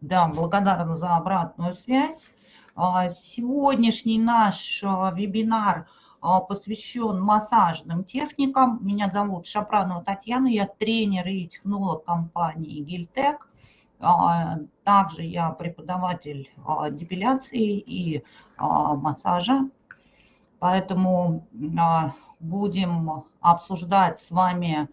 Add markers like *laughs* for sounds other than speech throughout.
Да, благодарна за обратную связь. А, сегодняшний наш а, вебинар а, посвящен массажным техникам. Меня зовут Шапранова Татьяна, я тренер и технолог компании Гильтек. Также я преподаватель депиляции и массажа. Поэтому будем обсуждать с вами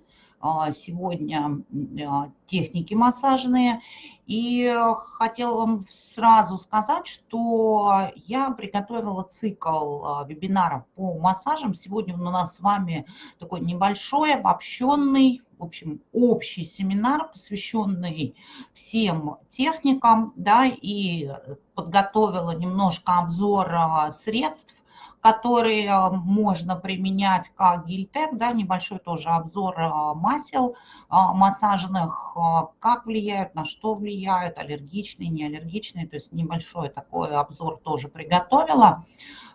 сегодня а, техники массажные. И хотела вам сразу сказать, что я приготовила цикл а, вебинаров по массажам. Сегодня у нас с вами такой небольшой, обобщенный, в общем, общий семинар, посвященный всем техникам, да, и подготовила немножко обзор средств, которые э, можно применять как гильтек, да, небольшой тоже обзор э, масел э, массажных, как влияют, на что влияют, аллергичные, неаллергичные, то есть небольшой такой обзор тоже приготовила.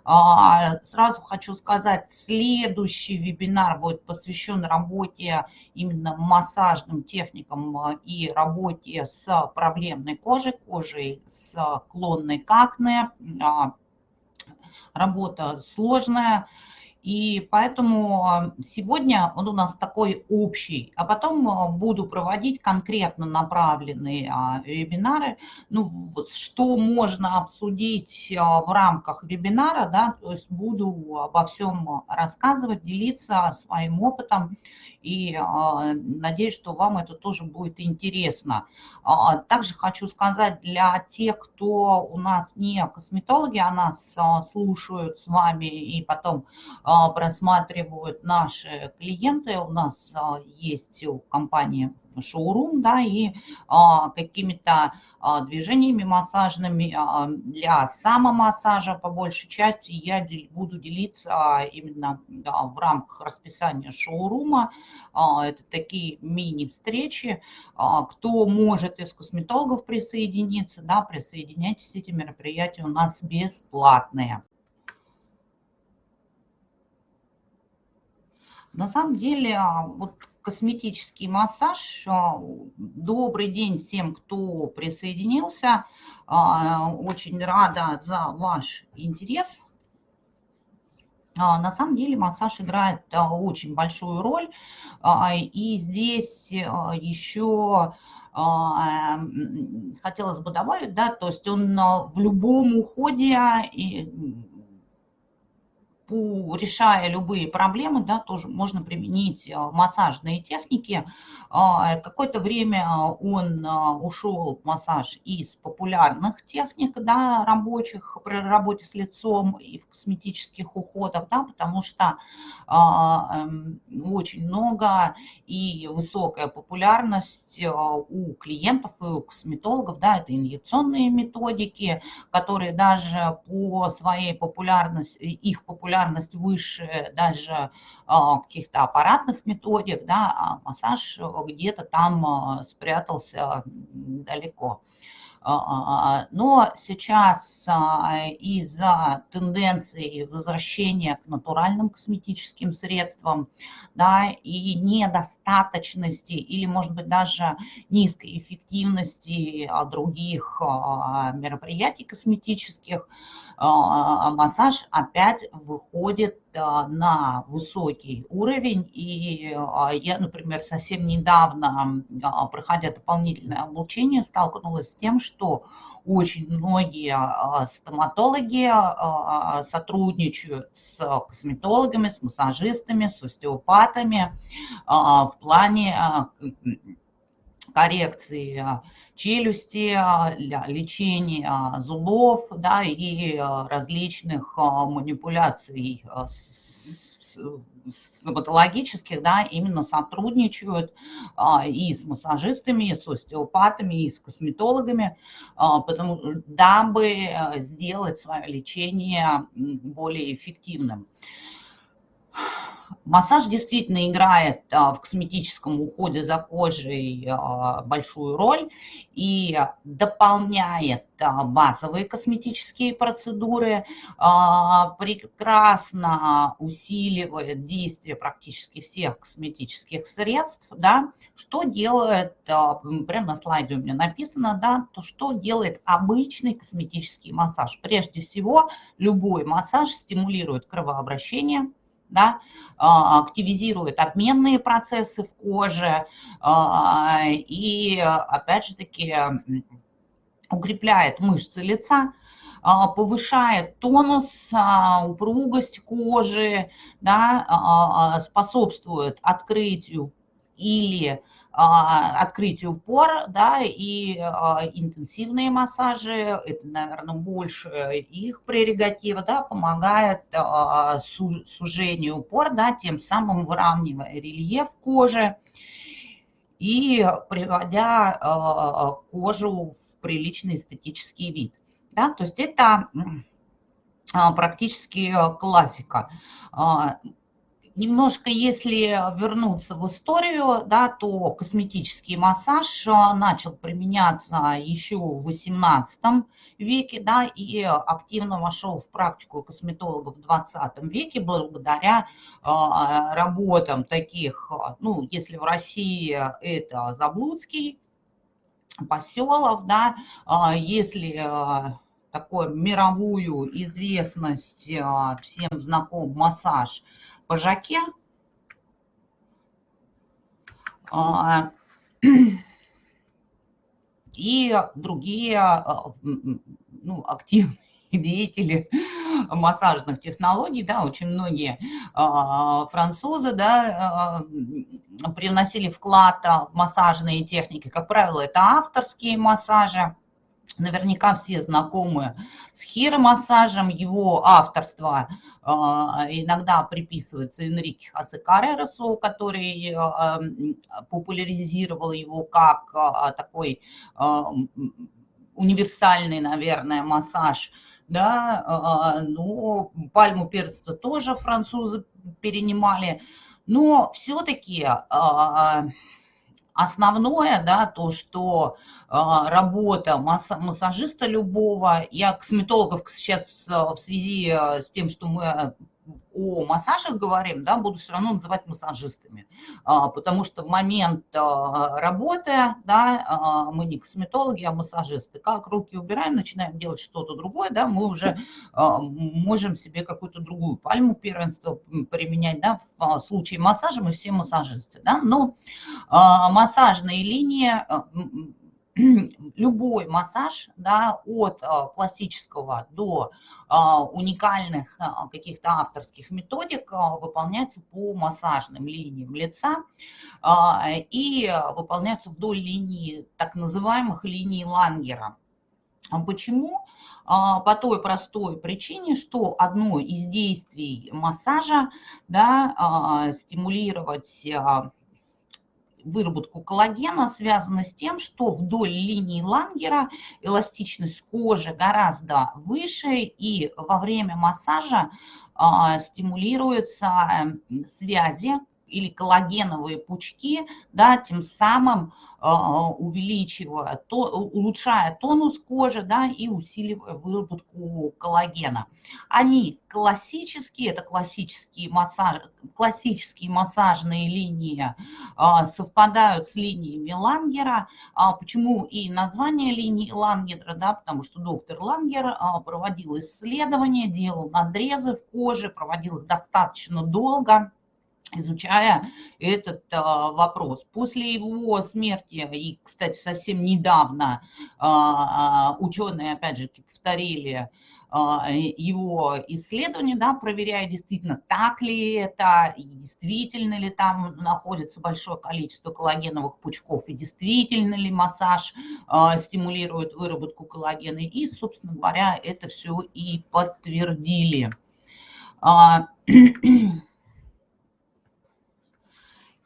А, сразу хочу сказать, следующий вебинар будет посвящен работе именно массажным техникам и работе с проблемной кожей, кожей с клонной какне, а, работа сложная. И поэтому а, сегодня он у нас такой общий, а потом а, буду проводить конкретно направленные а, вебинары. Ну, что можно обсудить в рамках вебинара, да, то есть буду обо всем рассказывать, делиться своим опытом и надеюсь, что вам это тоже будет интересно. Также хочу сказать для тех, кто у нас не косметологи, а нас слушают с вами и потом а, просматривают наши клиенты. У нас а, есть у компании шоурум, да, и а, какими-то а, движениями массажными а, для самомассажа по большей части я дел, буду делиться а, именно да, в рамках расписания шоурума. А, это такие мини-встречи. А, кто может из косметологов присоединиться, да, присоединяйтесь, эти мероприятия у нас бесплатные. На самом деле, а, вот косметический массаж. А, добрый день всем, кто присоединился. А, очень рада за ваш интерес. На самом деле массаж играет очень большую роль. И здесь еще хотелось бы добавить, да, то есть он в любом уходе решая любые проблемы, да, тоже можно применить э, массажные техники. А, какое-то время он э, ушел массаж из популярных техник, да, рабочих при работе с лицом и в косметических уходах, да, потому что а, эм, очень много и высокая популярность э, у клиентов и у косметологов, да, это инъекционные методики, которые даже по своей популярности, их популярности популярность выше даже а, каких-то аппаратных методик, да, а массаж где-то там а, спрятался далеко. А, но сейчас из-за тенденции возвращения к натуральным косметическим средствам да, и недостаточности или, может быть, даже низкой эффективности других мероприятий косметических, массаж опять выходит а, на высокий уровень. И а, я, например, совсем недавно, проходя дополнительное обучение, столкнулась с тем, что очень многие стоматологи сотрудничают с косметологами, с массажистами, с остеопатами в плане коррекции а, челюсти, а, лечения а, зубов да, и различных манипуляций стоматологических, да, именно сотрудничают и с массажистами, и с остеопатами, и с косметологами, потому, дабы сделать свое лечение более эффективным. Массаж действительно играет в косметическом уходе за кожей большую роль и дополняет базовые косметические процедуры, прекрасно усиливает действие практически всех косметических средств, да, что делает, прямо на слайде у меня написано, да, то что делает обычный косметический массаж. Прежде всего, любой массаж стимулирует кровообращение, да, а, активизирует обменные процессы в коже а, и, опять же таки, укрепляет мышцы лица, а, повышает тонус, упругость кожи, да, способствует открытию или открытию пор, да, и а, интенсивные массажи, это, наверное, больше их прерогатива, да, помогает а, сужению пор, да, тем самым выравнивая рельеф кожи и приводя кожу в приличный эстетический вид. Да, то есть это практически классика немножко, если вернуться в историю, да, то косметический массаж а, начал применяться еще в XVIII веке, да, и активно вошел в практику косметологов в 20 веке благодаря э, работам таких, ну, если в России это Заблудский, Поселов, да, э, если э, такую мировую известность всем знаком массаж – пожаке. А, и другие а, ну, активные *laughs* деятели массажных технологий, да, очень многие а, французы, да, приносили вклад в массажные техники. Как правило, это авторские массажи, Наверняка все знакомы с хиромассажем, его авторство э, иногда приписывается Энрике Каррерасу, который э, популяризировал его как э, такой универсальный, наверное, массаж. Да, но пальму перца тоже французы перенимали. Но все-таки основное, да, то, что э, работа массажиста любого, я косметологов сейчас э, в связи э, с тем, что мы о массажах говорим, да, буду все равно называть массажистами, а, потому что в момент а, работы, да, а, мы не косметологи, а массажисты. Как руки убираем, начинаем делать что-то другое, да, мы уже можем себе какую-то другую пальму первенства применять, да, в случае массажа мы все массажисты, да, но массажные линии *clears throat* любой массаж, да, от а, классического до а, уникальных а, каких-то авторских методик выполняется по массажным линиям лица и выполняется вдоль линии так называемых линий Лангера. Почему? По той простой причине, что одно из действий массажа да, стимулировать выработку коллагена связано с тем, что вдоль линии Лангера эластичность кожи гораздо выше, и во время массажа а, стимулируются эм, связи или коллагеновые пучки, да, тем самым а, увеличивая, то, улучшая тонус кожи да, и усиливая выработку коллагена. Они классические, это классические, массаж, классические массажные линии, а, совпадают с линиями Лангера. А, почему и название линии Лангера? Да, потому что доктор Лангер проводил исследования, делал надрезы в коже, проводил их достаточно долго изучая этот а, вопрос. После его смерти, и, кстати, совсем недавно а, а, ученые, опять же, повторили его исследования, да, проверяя действительно, так ли это, и действительно ли там находится большое количество коллагеновых пучков, и действительно ли массаж стимулирует выработку коллагена. И, собственно говоря, это все и подтвердили. *clears throat*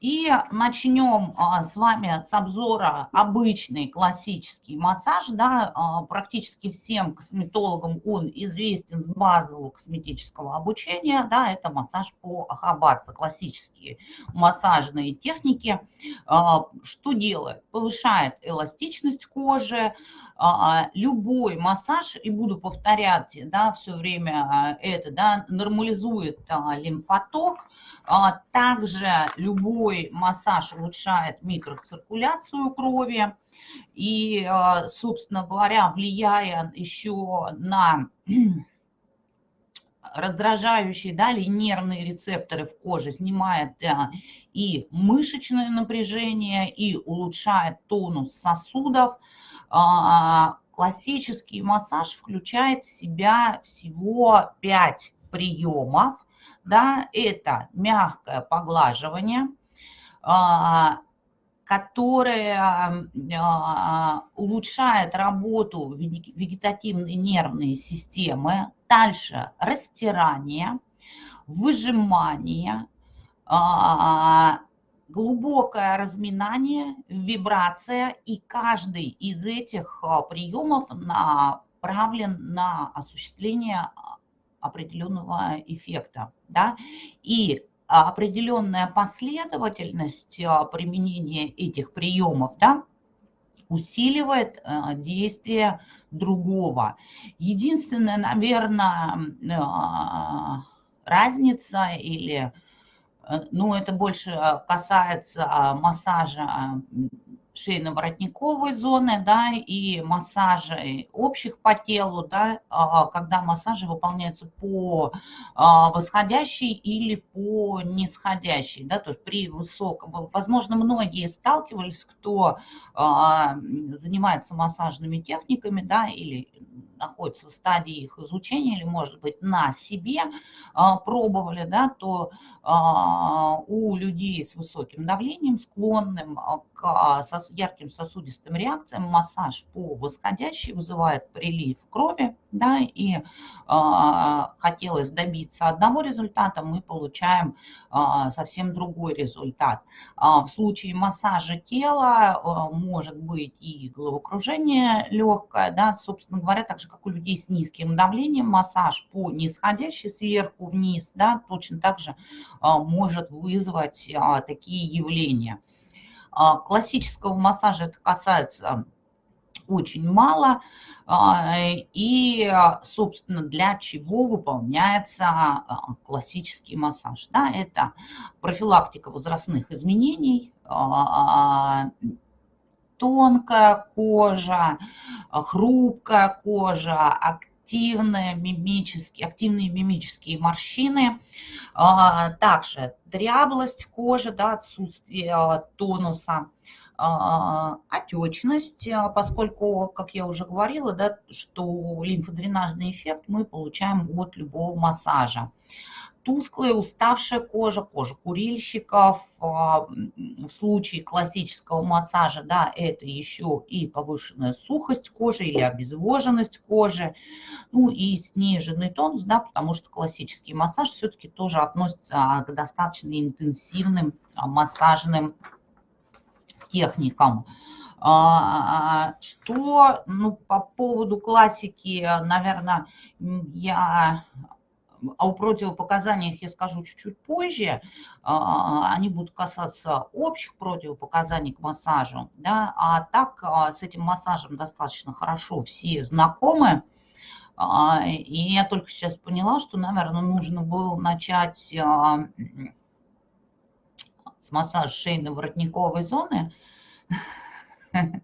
И начнем а, с вами с обзора обычный классический массаж. Да, а, практически всем косметологам он известен с базового косметического обучения. Да, это массаж по ахабатса, классические массажные техники. А, что делает? Повышает эластичность кожи, любой массаж, и буду повторять да, все время это, да, нормализует лимфоток, а также любой массаж улучшает микроциркуляцию крови и, а, собственно говоря, влияя еще на *clears throat* раздражающие да, или нервные рецепторы в коже, снимает да, и мышечное напряжение, и улучшает тонус сосудов. А, классический массаж включает в себя всего 5 приемов да, это мягкое поглаживание, а, которое а, улучшает работу вегетативной нервной системы. Дальше растирание, выжимание, а, глубокое разминание, вибрация. И каждый из этих приемов направлен на осуществление определенного эффекта. Да? И определенная последовательность а, применения этих приемов да, усиливает а, действие другого. Единственная, наверное, а, разница или ну, это больше касается массажа шейно-воротниковой зоны, да, и массажи общих по телу, да, а, когда массажи выполняются по а, восходящей или по нисходящей, да, то есть при высоком, возможно, многие сталкивались, кто а, занимается массажными техниками, да, или находится в стадии их изучения, или, может быть, на себе пробовали, да, то у людей с высоким давлением, склонным к ярким сосудистым реакциям, массаж по восходящей вызывает прилив крови, да, и хотелось добиться одного результата, мы получаем совсем другой результат. В случае массажа тела может быть и головокружение легкое, да, собственно говоря, так же, как у людей с низким давлением, массаж по нисходящей сверху вниз, да, точно так же э, может вызвать э, такие явления. Э, классического массажа это касается очень мало. А, и, собственно, для чего выполняется а, классический массаж. Да, это профилактика возрастных изменений, а, тонкая кожа, хрупкая кожа, активные мимические, активные мимические морщины, также дряблость кожи, да, отсутствие тонуса, а, отечность, а, поскольку, как я уже говорила, да, что лимфодренажный эффект мы получаем от любого массажа. Тусклая, уставшая кожа, кожа курильщиков. А, в случае классического массажа, да, это еще и повышенная сухость кожи или обезвоженность кожи. Ну и сниженный тонус, да, потому что классический массаж все-таки тоже относится к достаточно интенсивным массажным техникам. А, что ну, по поводу классики, наверное, я о противопоказаниях я скажу чуть-чуть позже. А, они будут касаться общих противопоказаний к массажу. Да? А так а, с этим массажем достаточно хорошо все знакомы. И я только сейчас поняла, что, наверное, нужно было начать с массажа шейно-воротниковой зоны, *laughs*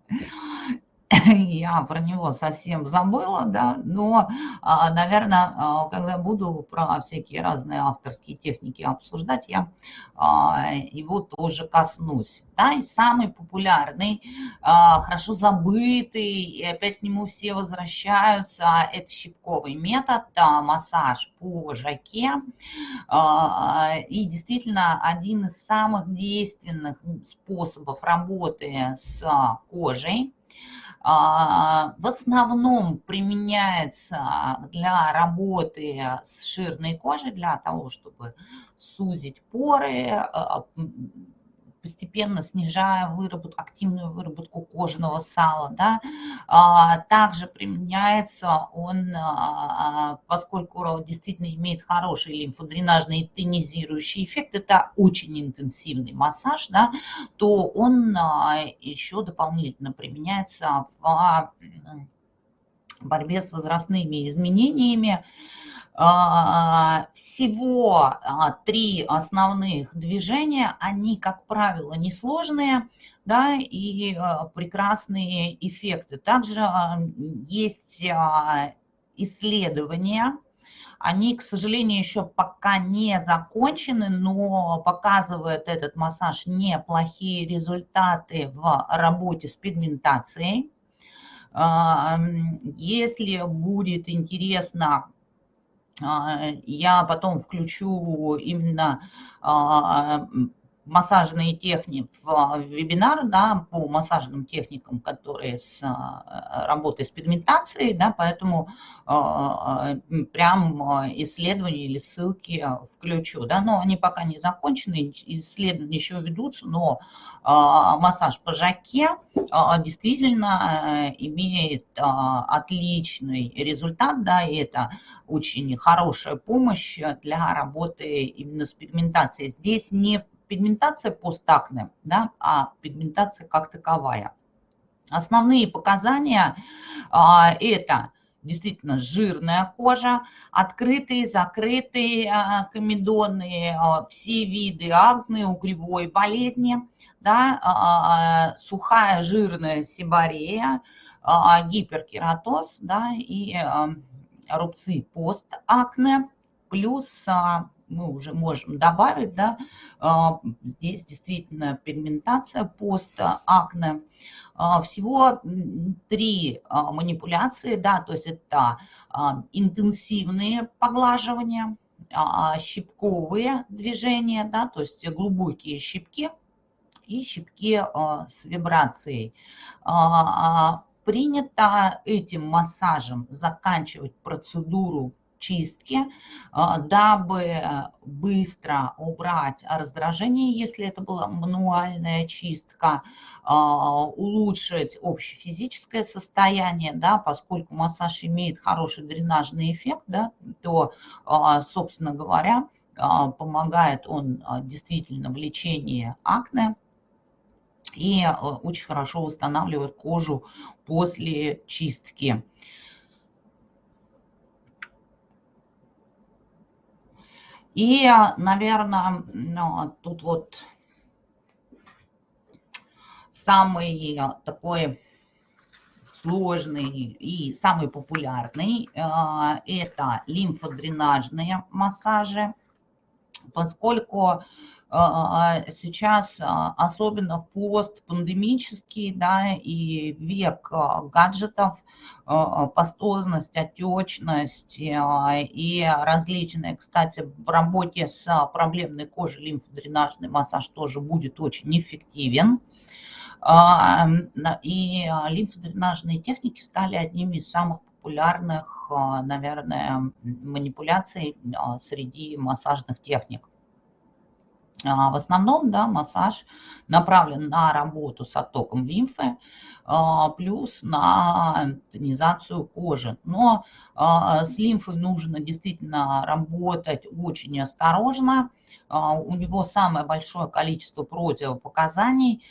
*laughs* я про него совсем забыла, да, но, а, наверное, а, когда буду про всякие разные авторские техники обсуждать, я а, его тоже коснусь. Да, и самый популярный, хорошо забытый, и опять к нему все возвращаются, это щипковый метод, массаж по жаке. И действительно один из самых действенных способов работы с кожей. А, в основном применяется для работы с жирной кожей, для того, чтобы сузить поры, а, постепенно снижая выработку, активную выработку кожного сала. Да. А, также применяется он, а, поскольку действительно имеет хороший лимфодренажный и тонизирующий эффект, это очень интенсивный массаж, да, то он еще дополнительно применяется в борьбе с возрастными изменениями. А, всего а, три основных движения, они, как правило, несложные, да, и а, прекрасные эффекты. Также есть исследования, они, к сожалению, еще пока не закончены, но показывает этот массаж неплохие результаты в работе с пигментацией. Если будет интересно я потом включу именно а, массажные техники в вебинар да, по массажным техникам, которые с а, работой с пигментацией, да, поэтому а, прям исследования или ссылки включу. Да, но они пока не закончены, исследования еще ведутся, но а, массаж по жаке действительно имеет отличный результат, да, и это очень хорошая помощь для работы именно с пигментацией. Здесь не пигментация постакне, да, а пигментация как таковая. Основные показания а, это действительно жирная кожа, открытые, закрытые а, комедоны, а, все виды акне, угревой болезни, да, а, а, сухая жирная сибарея, а, гиперкератоз да, и а, рубцы постакне, плюс мы уже можем добавить, да, а, здесь действительно пигментация постакне. А, всего три а, манипуляции, да, то есть это интенсивные поглаживания, щипковые движения, да, то есть глубокие щипки и щипки с вибрацией. Принято этим массажем заканчивать процедуру чистки, а, дабы быстро убрать раздражение, если это была мануальная чистка, а, улучшить общефизическое состояние, да, поскольку массаж имеет хороший дренажный эффект, да, то, а, собственно говоря, помогает он действительно в лечении акне и очень хорошо восстанавливает кожу после чистки. И, наверное, ну, тут вот самый такой сложный и самый популярный э, – это лимфодренажные массажи, поскольку сейчас, а, особенно в постпандемический, да, и век гаджетов, пастозность, отечность и различные, кстати, в работе с проблемной кожей лимфодренажный массаж тоже будет очень эффективен. И лимфодренажные техники стали одними из самых популярных, наверное, манипуляций среди массажных техник. А, в основном да, массаж направлен на работу с оттоком лимфы, а, плюс на тонизацию кожи. Но а, с лимфой нужно действительно работать очень осторожно. У него самое большое количество противопоказаний,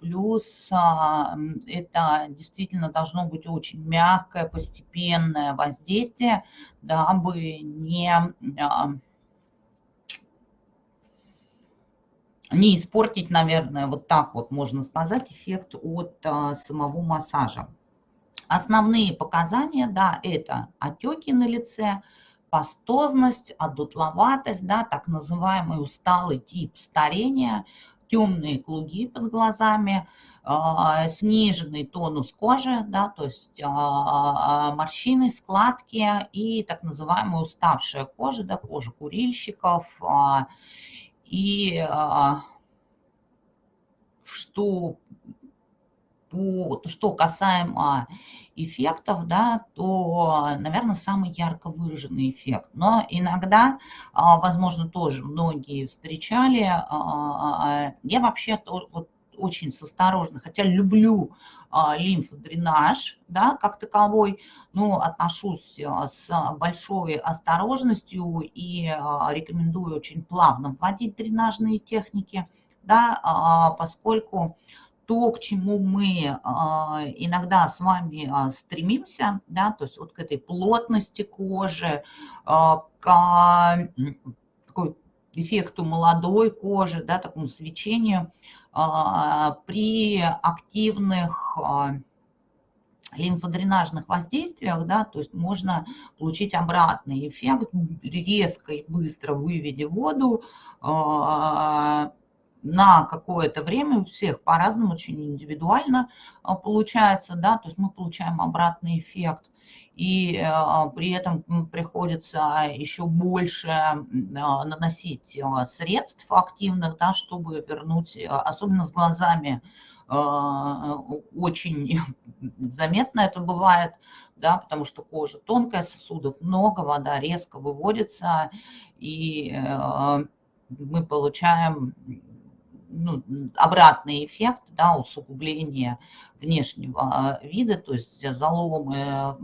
плюс это действительно должно быть очень мягкое, постепенное воздействие, дабы не не испортить, наверное, вот так вот можно сказать, эффект от а, самого массажа. Основные показания, да, это отеки на лице, пастозность, одутловатость, да, так называемый усталый тип старения, темные круги под глазами, э, сниженный тонус кожи, да, то есть э, морщины, складки и так называемая уставшая кожа, да, кожа курильщиков, э, и а, что, по, что касаемо эффектов, да, то, наверное, самый ярко выраженный эффект. Но иногда, возможно, тоже многие встречали, я вообще вот очень с осторожно, хотя люблю а, лимфодренаж, да, как таковой, но отношусь а, с большой осторожностью и а, рекомендую очень плавно вводить дренажные техники, да, поскольку то, к чему мы иногда с вами стремимся, да, то есть вот к этой плотности кожи, к такой эффекту молодой кожи, да, такому свечению, при активных а, лимфодренажных воздействиях, да, то есть можно получить обратный эффект, резко и быстро выведя воду а, на какое-то время, у всех по-разному, очень индивидуально получается, да, то есть мы получаем обратный эффект и а, при этом приходится еще больше а, наносить а, средств активных, да, чтобы вернуть, особенно с глазами, очень *laughs* заметно это бывает, да, потому что кожа тонкая, сосудов много, вода резко выводится, и мы получаем ну, обратный эффект, да, усугубление внешнего вида, то есть заломы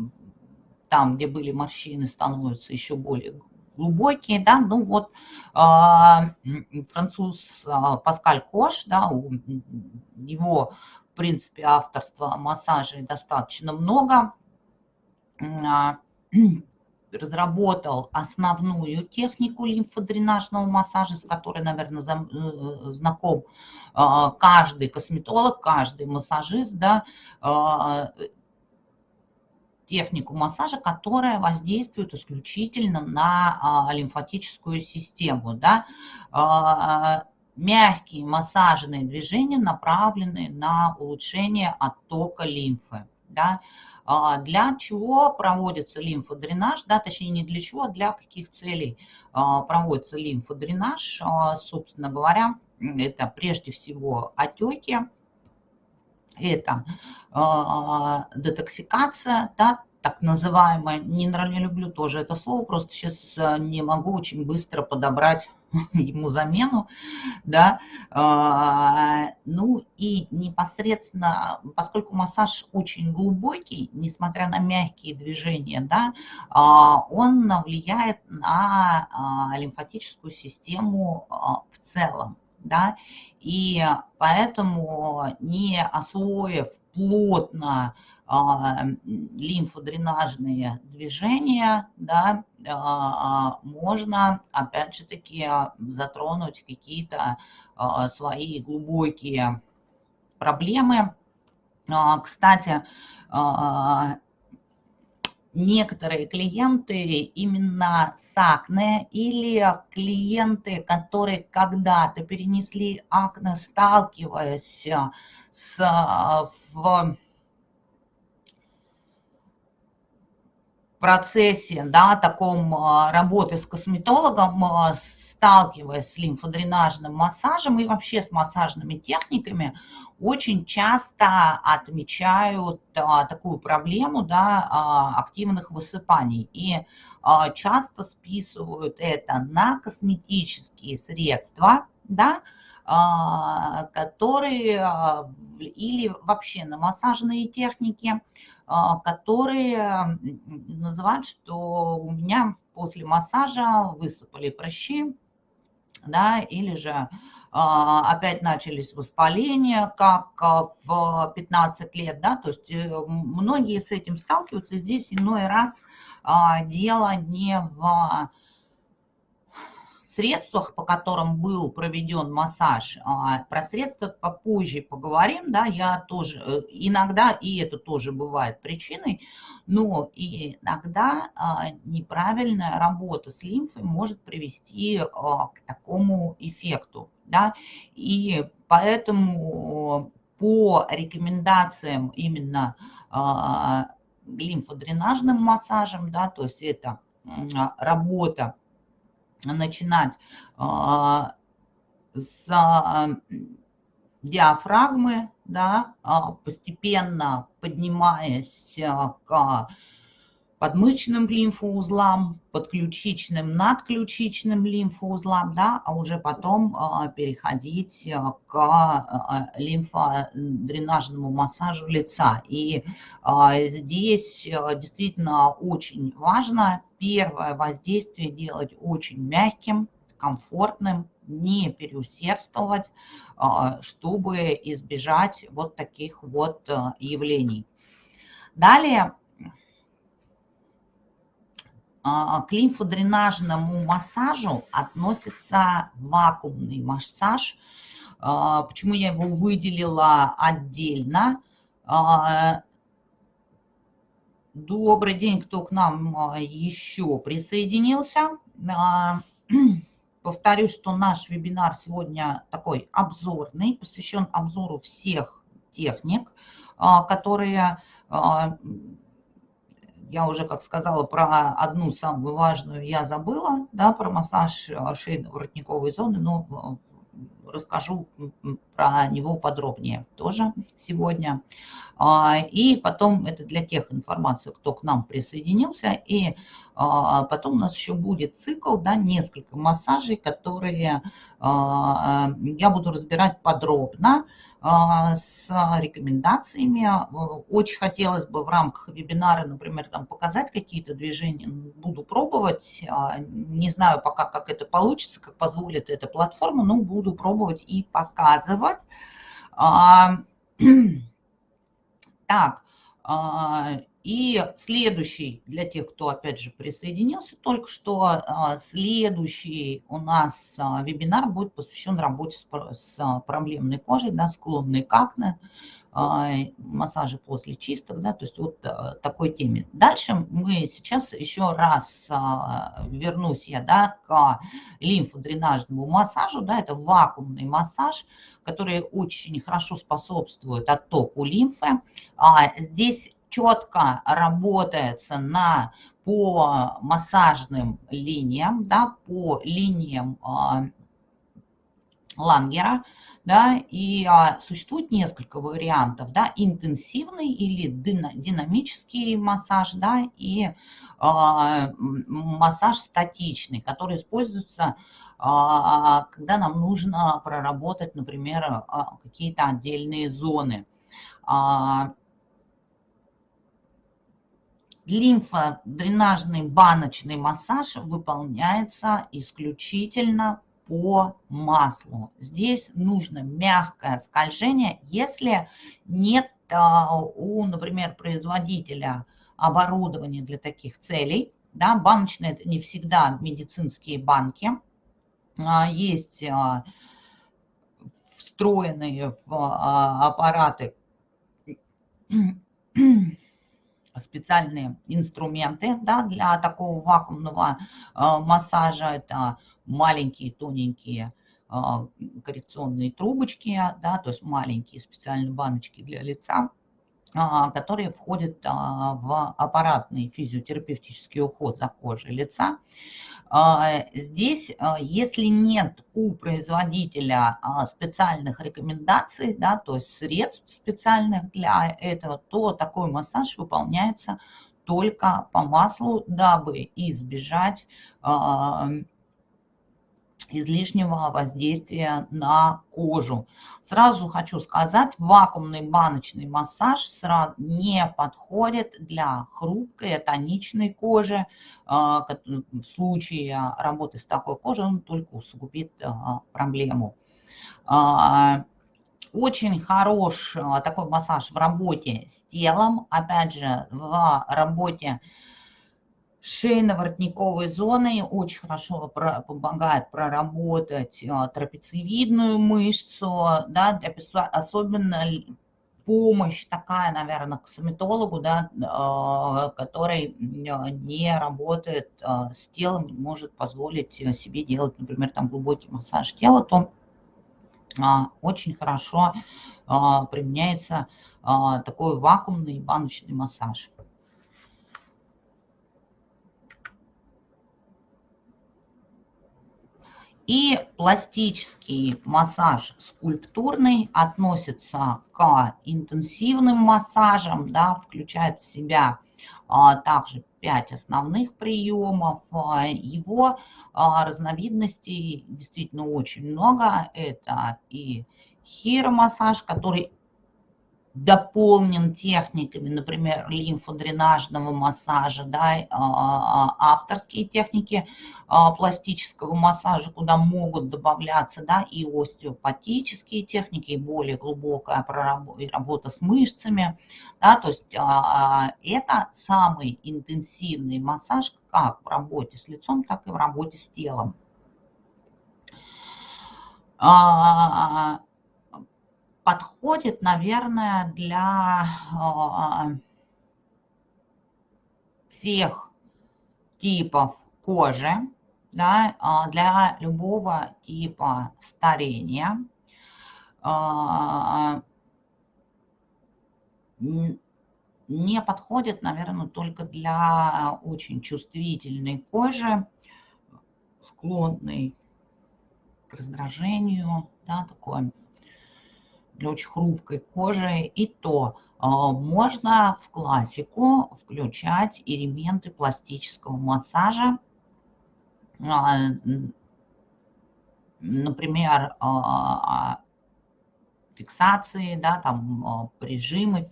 там, где были морщины, становятся еще более глубокие, да, ну вот э, француз э, Паскаль Кош, да, у него, в принципе, авторства массажей достаточно много, э, разработал основную технику лимфодренажного массажа, с которой, наверное, э, знаком каждый косметолог, каждый массажист, да, технику массажа, которая воздействует исключительно на а, лимфатическую систему. Да? А, мягкие массажные движения направлены на улучшение оттока лимфы. Да? А, для чего проводится лимфодренаж, да, точнее не для чего, а для каких целей проводится лимфодренаж, собственно говоря, это прежде всего отеки, это э, детоксикация, да, так называемая, не, не люблю тоже это слово, просто сейчас а, не могу очень быстро подобрать *laughs* ему замену, да, ну и непосредственно, поскольку массаж очень глубокий, несмотря на мягкие движения, да, он влияет на лимфатическую систему в целом, да, и поэтому не освоив плотно а, лимфодренажные движения, да, а, можно, опять же таки, затронуть какие-то а, свои глубокие проблемы. Кстати, некоторые клиенты именно с акне или клиенты, которые когда-то перенесли акне, сталкиваясь с, в процессе, да, таком работы с косметологом, сталкиваясь с лимфодренажным массажем и вообще с массажными техниками, очень часто отмечают а, такую проблему да, а, активных высыпаний. И а, часто списывают это на косметические средства, да, а, которые а, или вообще на массажные техники, а, которые называют, что у меня после массажа высыпали прыщи, да, или же а, опять начались воспаления, как а, в 15 лет, да, то есть э, многие с этим сталкиваются, здесь иной раз а, дело не в средствах, по которым был проведен массаж. Про средства попозже поговорим, да, я тоже, э, иногда, и это тоже бывает причиной, но иногда неправильная работа с лимфой может привести к такому эффекту, да, и поэтому по рекомендациям именно лимфодренажным массажем, да, то есть это работа начинать а, с диафрагмы, да, постепенно поднимаясь к подмышечным лимфоузлам, подключичным, надключичным лимфоузлам, да, а уже потом а, переходить а, к а, лимфодренажному массажу лица. И здесь действительно очень важно первое воздействие делать очень мягким, комфортным, не переусердствовать, чтобы избежать вот таких вот явлений. Далее к лимфодренажному массажу относится вакуумный массаж. А, почему я его выделила отдельно? А, добрый день, кто к нам еще присоединился. *clears throat* Повторюсь, что наш вебинар сегодня такой обзорный, посвящен обзору всех техник, которые я уже, как сказала, про одну самую важную я забыла, да, про массаж э, шейно-воротниковой зоны, но э, расскажу про него подробнее тоже сегодня. А, и потом это для тех информаций, кто к нам присоединился. И а, потом у нас еще будет цикл, да, несколько массажей, которые а, я буду разбирать подробно. А, с рекомендациями. Очень хотелось бы в рамках вебинара, например, там показать какие-то движения. Буду пробовать. А, не знаю пока, как это получится, как позволит эта платформа, но буду пробовать и показывать. А, *clears throat* так, и следующий, для тех, кто опять же присоединился только что, а, следующий у нас а, вебинар будет посвящен работе с а, проблемной кожей, да, склонной к акне, массажи после чисток, да, то есть вот такой теме. Дальше мы сейчас еще раз вернусь я, да, к лимфодренажному массажу, да, это вакуумный массаж, который очень хорошо способствует оттоку лимфы. Здесь четко работается на, по массажным линиям, да, по линиям а, Лангера, да, и а, существует несколько вариантов, да, интенсивный или динамический массаж, да, и а, массаж статичный, который используется, а, когда нам нужно проработать, например, а, какие-то отдельные зоны. Лимфодренажный баночный массаж выполняется исключительно по маслу. Здесь нужно мягкое скольжение, если нет а, у, например, производителя оборудования для таких целей. Да, баночные это не всегда медицинские банки. А, есть а, встроенные в аппараты специальные инструменты да, для такого вакуумного э, массажа. Это маленькие тоненькие э, коррекционные трубочки, да, то есть маленькие специальные баночки для лица, э, которые входят в аппаратный физиотерапевтический уход за кожей лица. А, здесь, а, если нет у производителя а, специальных рекомендаций, да, то есть средств специальных для этого, то такой массаж выполняется только по маслу, дабы избежать излишнего воздействия на кожу. Сразу хочу сказать, вакуумный баночный массаж не подходит для хрупкой, тоничной кожи. А, в случае работы с такой кожей он только усугубит а, проблему. А, очень хорош такой массаж в работе с телом, опять же, в работе шейно-воротниковой зоной очень хорошо помогает проработать а, трапециевидную мышцу, да, особенно помощь такая, наверное, к соматологу, да, а, который не работает а, с телом, не может позволить себе делать, например, там глубокий массаж тела, то очень хорошо применяется такой вакуумный баночный массаж. И пластический массаж скульптурный относится к интенсивным массажам, да, включает в себя а, также 5 основных приемов. Его а, разновидностей действительно очень много. Это и хиромассаж, который дополнен техниками, например, лимфодренажного массажа, да, а, а, авторские техники а, пластического массажа, куда могут добавляться да, и остеопатические техники, и более глубокая работа с мышцами. Да, то есть это самый интенсивный массаж как в работе с лицом, так и в работе с телом подходит, наверное, для а, всех типов кожи, да, а, для любого типа старения. А, не подходит, наверное, только для очень чувствительной кожи, склонной к раздражению, да, такой очень хрупкой кожи, и то а, можно в классику включать элементы пластического массажа, а, например, а, фиксации, да, там прижимы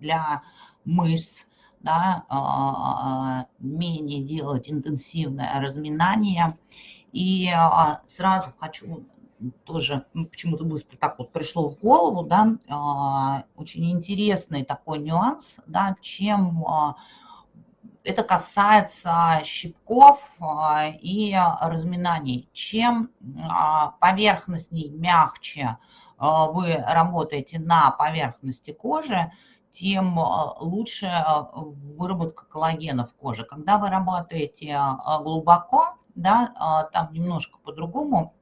для мышц, да, менее делать интенсивное разминание. И сразу хочу тоже ну, почему-то быстро так вот пришло в голову, да, а, очень интересный такой нюанс, да, чем а, это касается щипков а, и разминаний. Чем поверхностней, мягче вы работаете на поверхности кожи, тем лучше выработка коллагена в коже. Когда вы работаете глубоко, да, там немножко по-другому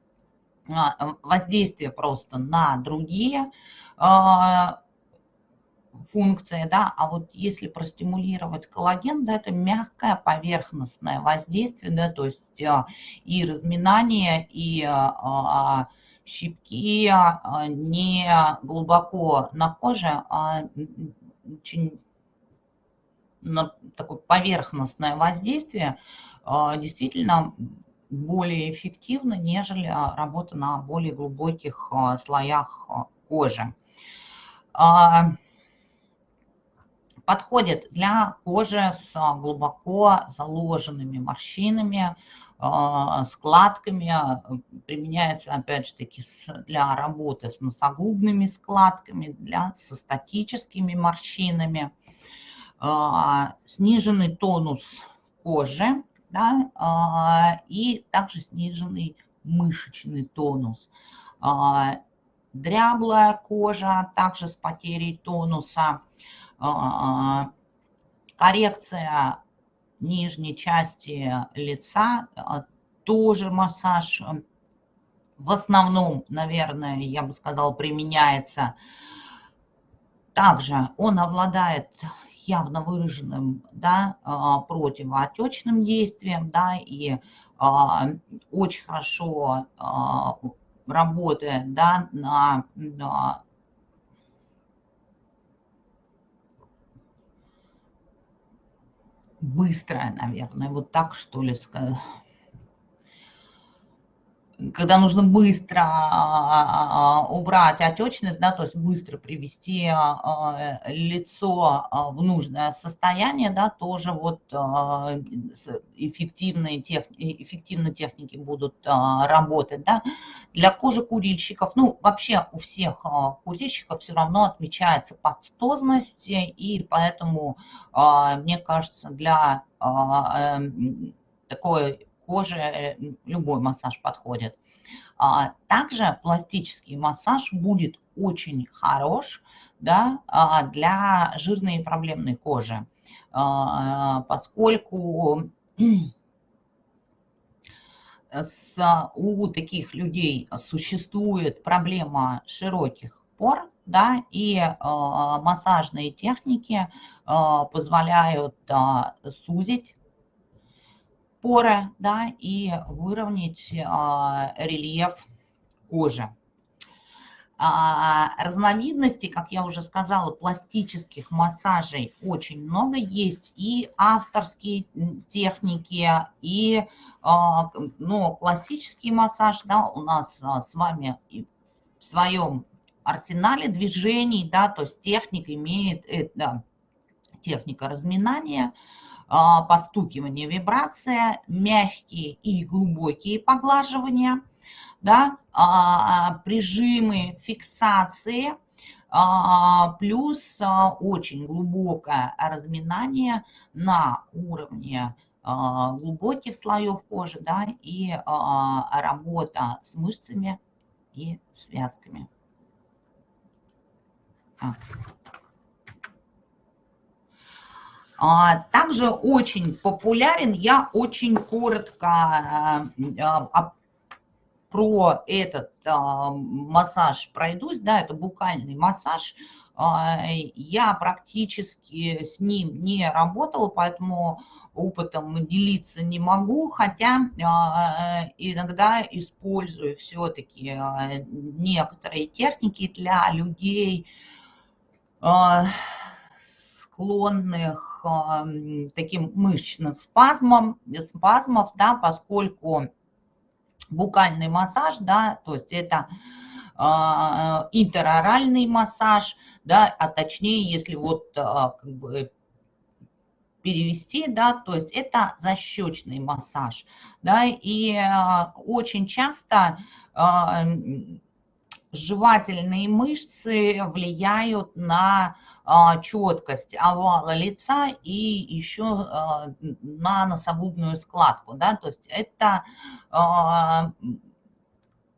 воздействие просто на другие а, функции, да, а вот если простимулировать коллаген, да, это мягкое поверхностное воздействие, да, то есть а, и разминание, и щипки не глубоко на коже, а очень на такое поверхностное воздействие действительно более эффективно, нежели а, работа на более глубоких а, слоях а, кожи. Подходит для кожи с глубоко заложенными морщинами, складками, применяется опять же таки для работы с носогубными складками, для, со статическими морщинами. Сниженный тонус кожи да, а, и также сниженный мышечный тонус. А, дряблая кожа, также с потерей тонуса, а, коррекция нижней части лица, тоже массаж в основном, наверное, я бы сказала, применяется. Также он обладает явно выраженным да, а, противоотечным действием, да, и а, очень хорошо а, работает да, на, на быстрое, наверное, вот так что ли сказать когда нужно быстро а, а, убрать отечность, да, то есть быстро привести а, лицо в нужное состояние, да, тоже вот эффективные, тех, эффективные техники будут работать, да. Для кожи курильщиков, ну, вообще у всех курильщиков все равно отмечается подстозность, и поэтому, мне кажется, для эм, такой кожи э, любой массаж подходит. А, также пластический массаж будет очень хорош да, а, для жирной и проблемной кожи, а, поскольку с, у таких людей существует проблема широких пор, да, и э, массажные техники э, позволяют э, сузить поры, да, и выровнять а, рельеф кожи. А, разновидностей, как я уже сказала, пластических массажей очень много есть. И авторские техники, и а, ну, классический массаж да, у нас с вами в своем арсенале движений, да, то есть техника имеет, это техника разминания, постукивание, вибрация, мягкие и глубокие поглаживания – да, а, прижимы, фиксации, а, плюс а, очень глубокое разминание на уровне глубоких слоев кожи, да, и работа с мышцами и связками. Также очень популярен, я очень коротко про этот а, массаж пройдусь, да, это букальный массаж, а, я практически с ним не работала, поэтому опытом делиться не могу, хотя а, иногда использую все-таки а, некоторые техники для людей, а, склонных а, таким мышечным спазмом, спазмов, да, поскольку букальный массаж, да, то есть это э, интероральный массаж, да, а точнее, если вот э, как бы перевести, да, то есть это защечный массаж, да, и э, очень часто э, жевательные мышцы влияют на четкость овала лица и еще а, на носогубную складку. Да? То есть это а,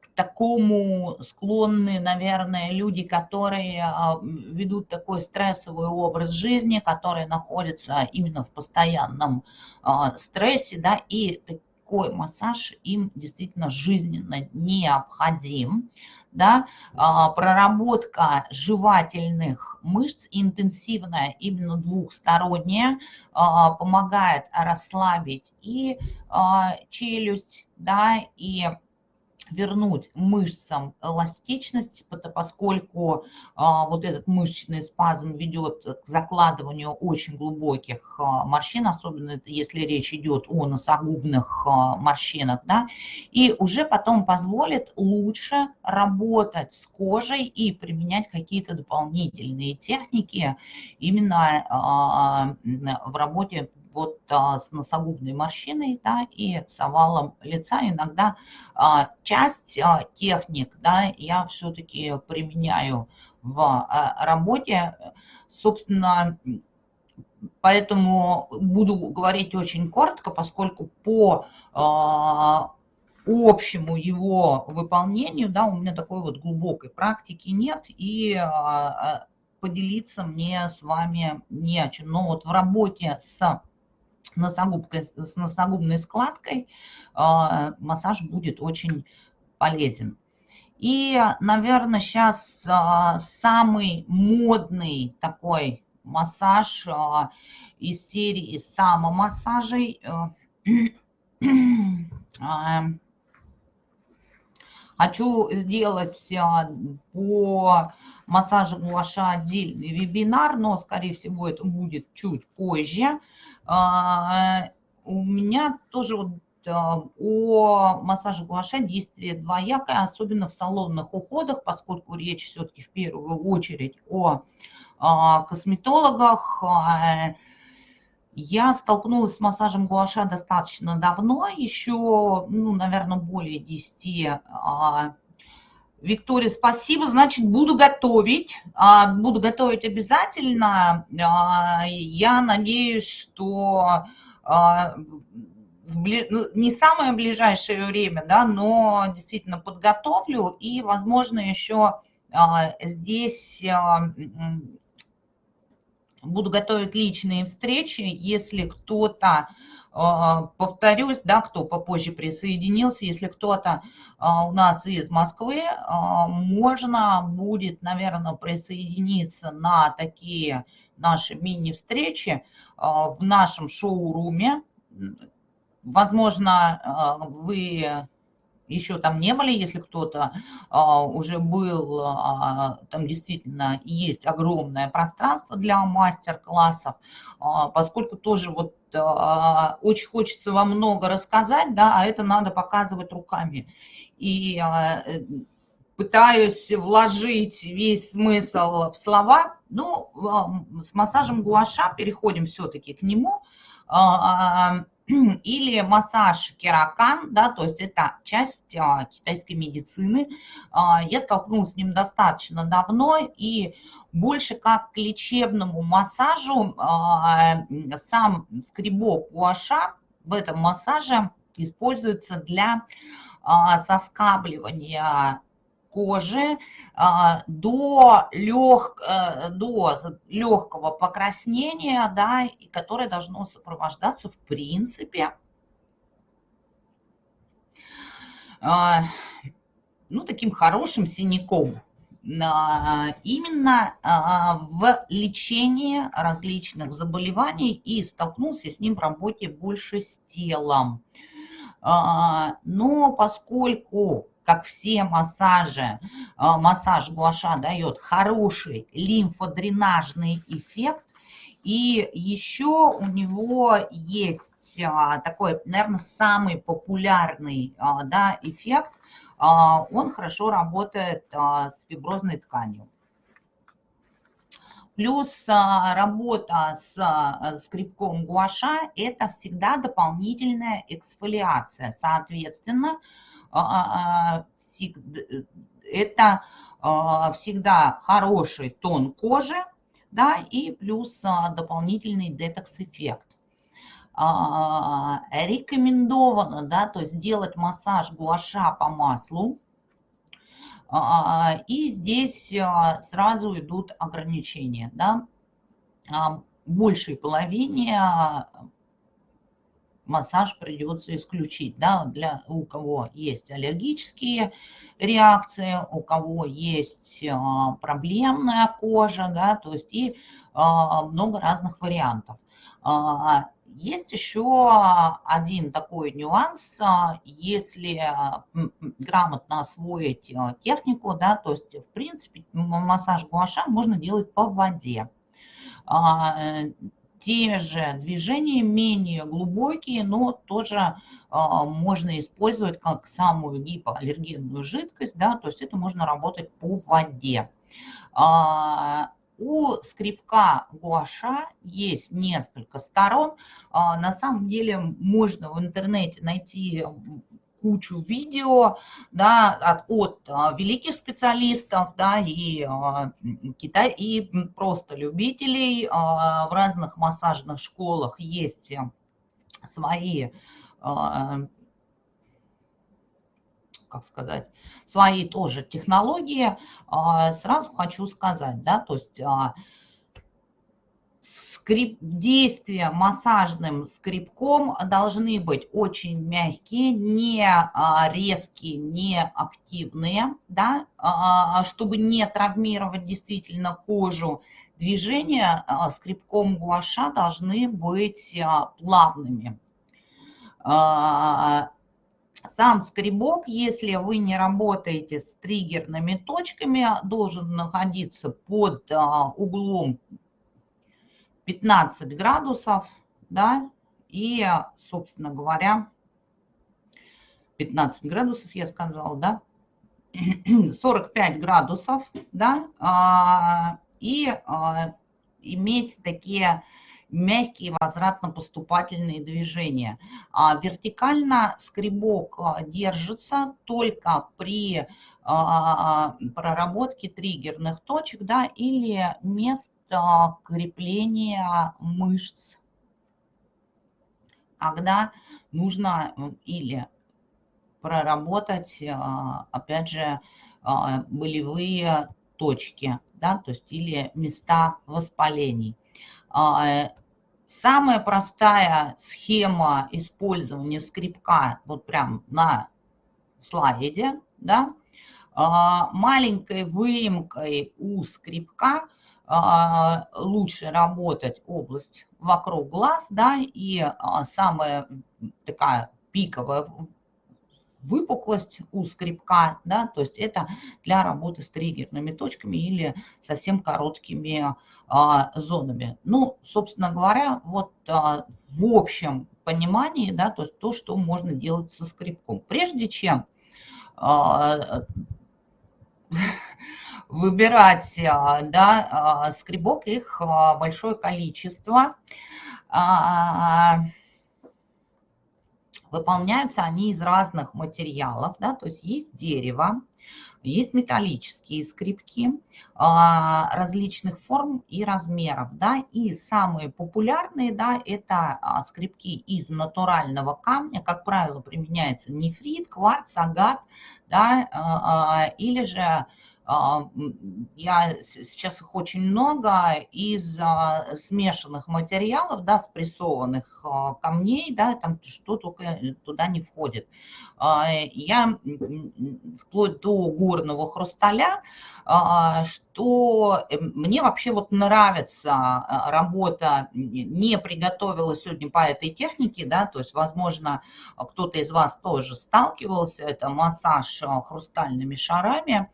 к такому склонны, наверное, люди, которые ведут такой стрессовый образ жизни, которые находятся именно в постоянном стрессе, да, и такой массаж им действительно жизненно необходим да, а, проработка жевательных мышц интенсивная, именно двухсторонняя, а, помогает расслабить и а, челюсть, да, и вернуть мышцам эластичность, поскольку а, вот этот мышечный спазм ведет к закладыванию очень глубоких а, морщин, особенно если речь идет о носогубных а, морщинах, да, и уже потом позволит лучше работать с кожей и применять какие-то дополнительные техники именно в работе вот а, с носогубной морщиной, да, и с овалом лица. Иногда а, часть а, техник, да, я все-таки применяю в а, работе. Собственно, поэтому буду говорить очень коротко, поскольку по а, общему его выполнению, да, у меня такой вот глубокой практики нет, и а, а поделиться мне с вами не о чем. Но вот в работе с носогубкой, с носогубной складкой а, массаж будет очень полезен. И, наверное, сейчас а, самый модный такой массаж а, из серии самомассажей. *clears throat* Хочу сделать по массажу гуаша отдельный вебинар, но, скорее всего, это будет чуть позже. А, у меня тоже вот а, о массаже гуаша действие двоякое, особенно в салонных уходах, поскольку речь все-таки в первую очередь о а, косметологах. Я столкнулась с массажем гуаша достаточно давно, еще, ну, наверное, более 10 Виктория, спасибо. Значит, буду готовить. А, буду готовить обязательно. А, я надеюсь, что а, ну, не самое ближайшее время, да, но действительно подготовлю. И, возможно, еще здесь буду готовить личные встречи, если кто-то повторюсь, да, кто попозже присоединился, если кто-то а, у нас из Москвы, а, можно будет, наверное, присоединиться на такие наши мини-встречи в нашем шоуруме. возможно, вы еще там не были, если кто-то а, уже был, а, там действительно есть огромное пространство для мастер-классов, а, поскольку тоже вот а, очень хочется вам много рассказать, да, а это надо показывать руками. И а, пытаюсь вложить весь смысл в слова, ну, а, с массажем гуаша переходим все-таки к нему. А, *clears throat* или массаж керакан, да, то есть это часть китайской медицины. Я столкнулась с ним достаточно давно и больше как к лечебному массажу а, сам скребок гуаша в этом массаже используется для а, соскабливания кожи а, до, лег, э, до легкого покраснения, да, которое должно сопровождаться в принципе ну, таким хорошим синяком. А, именно в лечении различных заболеваний и столкнулся с ним в работе больше с телом. Но поскольку как все массажи, массаж гуаша дает хороший лимфодренажный эффект, и еще у него есть такой, наверное, самый популярный да, эффект. Он хорошо работает с фиброзной тканью. Плюс работа с скребком гуаша – это всегда дополнительная эксфолиация. Соответственно, а, а, а, это всегда хороший тон кожи, да, и плюс дополнительный детокс-эффект. Рекомендовано, да, то есть делать массаж гуаша по маслу, и здесь сразу идут ограничения, да, большей половине массаж придется исключить, да, для у кого есть аллергические реакции, у кого есть а, проблемная кожа, да, то есть и а, много разных вариантов. А, есть еще один такой нюанс, если грамотно освоить технику, да, то есть в принципе массаж гуаша можно делать по воде те же движения, менее глубокие, но тоже а, можно использовать как самую гипоаллергенную жидкость, да, то есть это можно работать по воде. У скрипка гуаша есть несколько сторон. А, на самом деле можно в интернете найти кучу видео да, от, от а, великих специалистов да, и, а, Китай, и просто любителей. В разных массажных школах есть свои как сказать, свои тоже технологии. Сразу хочу сказать, да, то есть скрип, действия массажным скребком должны быть очень мягкие, не а, резкие, не активные, да, а, чтобы не травмировать действительно кожу. Движения а, скребком гуаша должны быть плавными. Сам скребок, если вы не работаете с триггерными точками, должен находиться под углом 15 градусов, да, и, собственно говоря, 15 градусов я сказала, да, *clears throat* 45 градусов, да, а, и а, иметь такие мягкие возвратно-поступательные движения. А вертикально скребок держится только при проработке триггерных точек да, или мест крепления мышц, когда нужно или проработать, а, опять же, а, болевые точки, да, то есть или места воспалений. А, самая простая схема использования скребка, вот прям на слайде, да, маленькой выемкой у скребка – а, лучше работать область вокруг глаз, да, и самая такая пиковая выпуклость у скребка, да, то есть это для работы с триггерными точками или совсем короткими а, зонами. Ну, собственно говоря, вот а, в общем понимании, да, то есть то, что можно делать со скребком. Прежде чем а, *laughs* выбирать а, да, а, скребок, их большое количество. Выполняются они из разных материалов, да, то есть есть дерево, есть металлические скрипки различных форм и размеров, да, и самые популярные, да, это скрипки из натурального камня, как правило, применяется нефрит, кварц, агат, да, или же а, я, сейчас их очень много из а, смешанных материалов, да, спрессованных а, камней, да, там что только туда не входит. Я вплоть до горного хрусталя, что э, мне вообще вот нравится работа, не приготовила сегодня по этой технике, да, то есть, возможно, кто-то из вас тоже сталкивался, это массаж хрустальными шарами,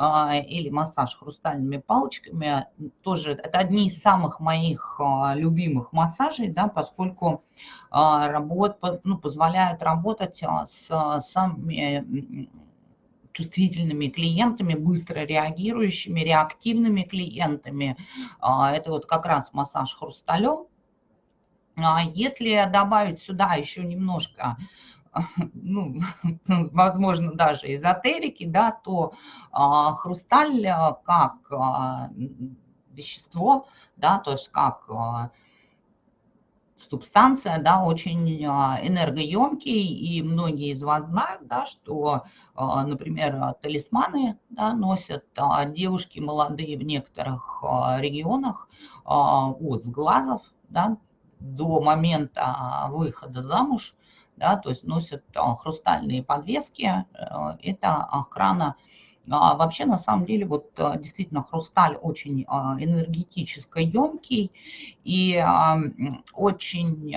а, или массаж хрустальными палочками. Тоже это одни из самых моих а, любимых массажей, да, поскольку а, работ, ну, позволяют работать с самыми чувствительными клиентами, быстро реагирующими, реактивными клиентами. Это вот как раз массаж хрусталем. Если добавить сюда еще немножко *laughs* ну, *laughs* возможно, даже эзотерики, да, то а, хрусталь а, как а, вещество, да, то есть как а, субстанция, да, очень а, энергоемкий, и многие из вас знают, да, что, а, например, талисманы да, носят а, девушки молодые в некоторых регионах от сглазов, да, до момента выхода замуж, да, то есть носят хрустальные подвески, э, это охрана. А вообще, на самом деле, вот а, действительно хрусталь очень энергетически емкий и очень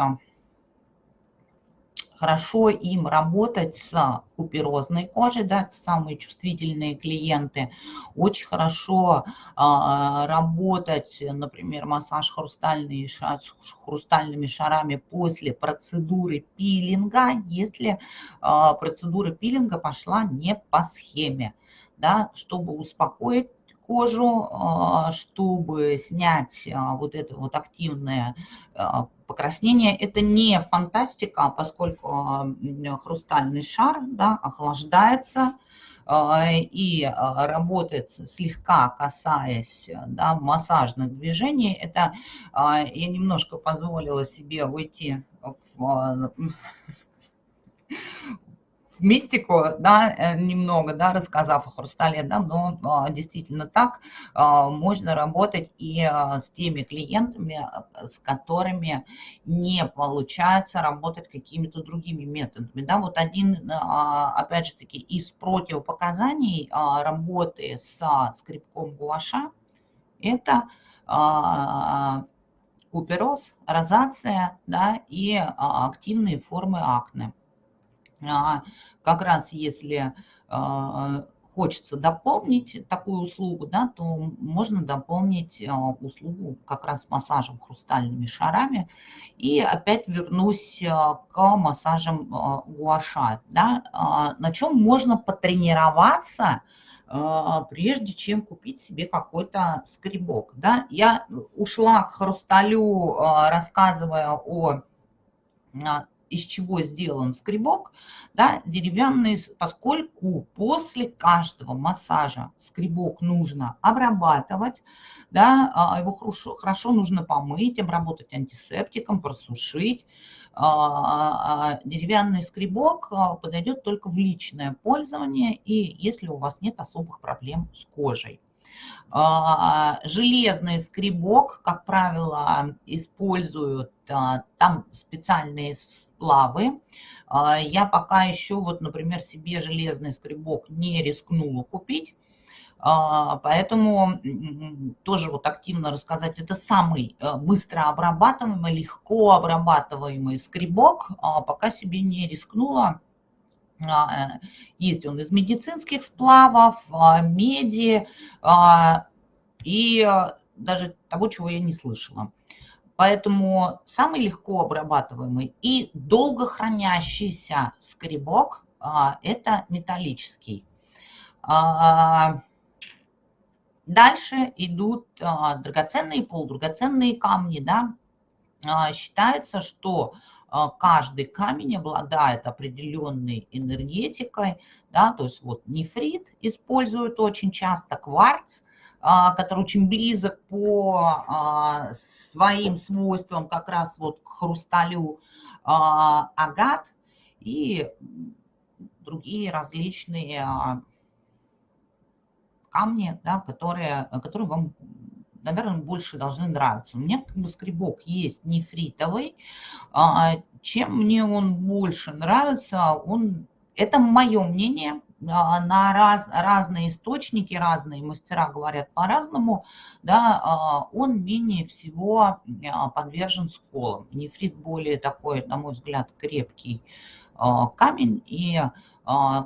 хорошо им работать с куперозной кожей, да, самые чувствительные клиенты. Очень хорошо а, работать, например, массаж хрустальный, хрустальными шарами после процедуры пилинга, если а, процедура пилинга пошла не по схеме, да, чтобы успокоить кожу, а, чтобы снять а, вот это вот активное а, покраснение. Это не фантастика, поскольку хрустальный шар да, охлаждается и работает слегка касаясь да, массажных движений. Это я немножко позволила себе уйти в мистику, да, э, немного, да, рассказав о хрустале, да, но а, действительно так а, можно работать и а, с теми клиентами, с которыми не получается работать какими-то другими методами, да, вот один, опять же таки, из противопоказаний работы с скрипком гуаша – это купероз, розация, да, и активные формы акне. А, как раз если а, хочется дополнить такую услугу, да, то можно дополнить а, услугу как раз массажем хрустальными шарами. И опять вернусь к массажам гуаша. Да, на чем можно потренироваться, прежде чем купить себе какой-то скребок. Да? Я ушла к хрусталю, рассказывая о из чего сделан скребок, да, деревянный, поскольку после каждого массажа скребок нужно обрабатывать, да, а, его хорошо, хорошо нужно помыть, обработать антисептиком, просушить. А, а, деревянный скребок подойдет только в личное пользование и если у вас нет особых проблем с кожей. А, железный скребок, как правило, используют а, там специальные сплавы. А, я пока еще, вот, например, себе железный скребок не рискнула купить. А, поэтому тоже вот активно рассказать, это самый э, быстро обрабатываемый, легко обрабатываемый скребок, а, пока себе не рискнула. А, есть он из медицинских сплавов, меди и даже того, чего я не слышала. Поэтому самый легко обрабатываемый и долго хранящийся скребок – это металлический. Дальше идут а, драгоценные и полудрагоценные камни. Да? А, считается, что а, каждый камень обладает определенной энергетикой. Да? То есть вот нефрит используют очень часто, кварц, который очень близок по своим свойствам как раз вот к хрусталю, агат и другие различные камни, да, которые, которые вам, наверное, больше должны нравиться. У меня как бы скребок есть нефритовый. А, чем мне он больше нравится, он, это мое мнение, а, на раз, разные источники, разные мастера говорят по-разному, да, а, он менее всего подвержен сколам. Нефрит более такой, на мой взгляд, крепкий камень, и а,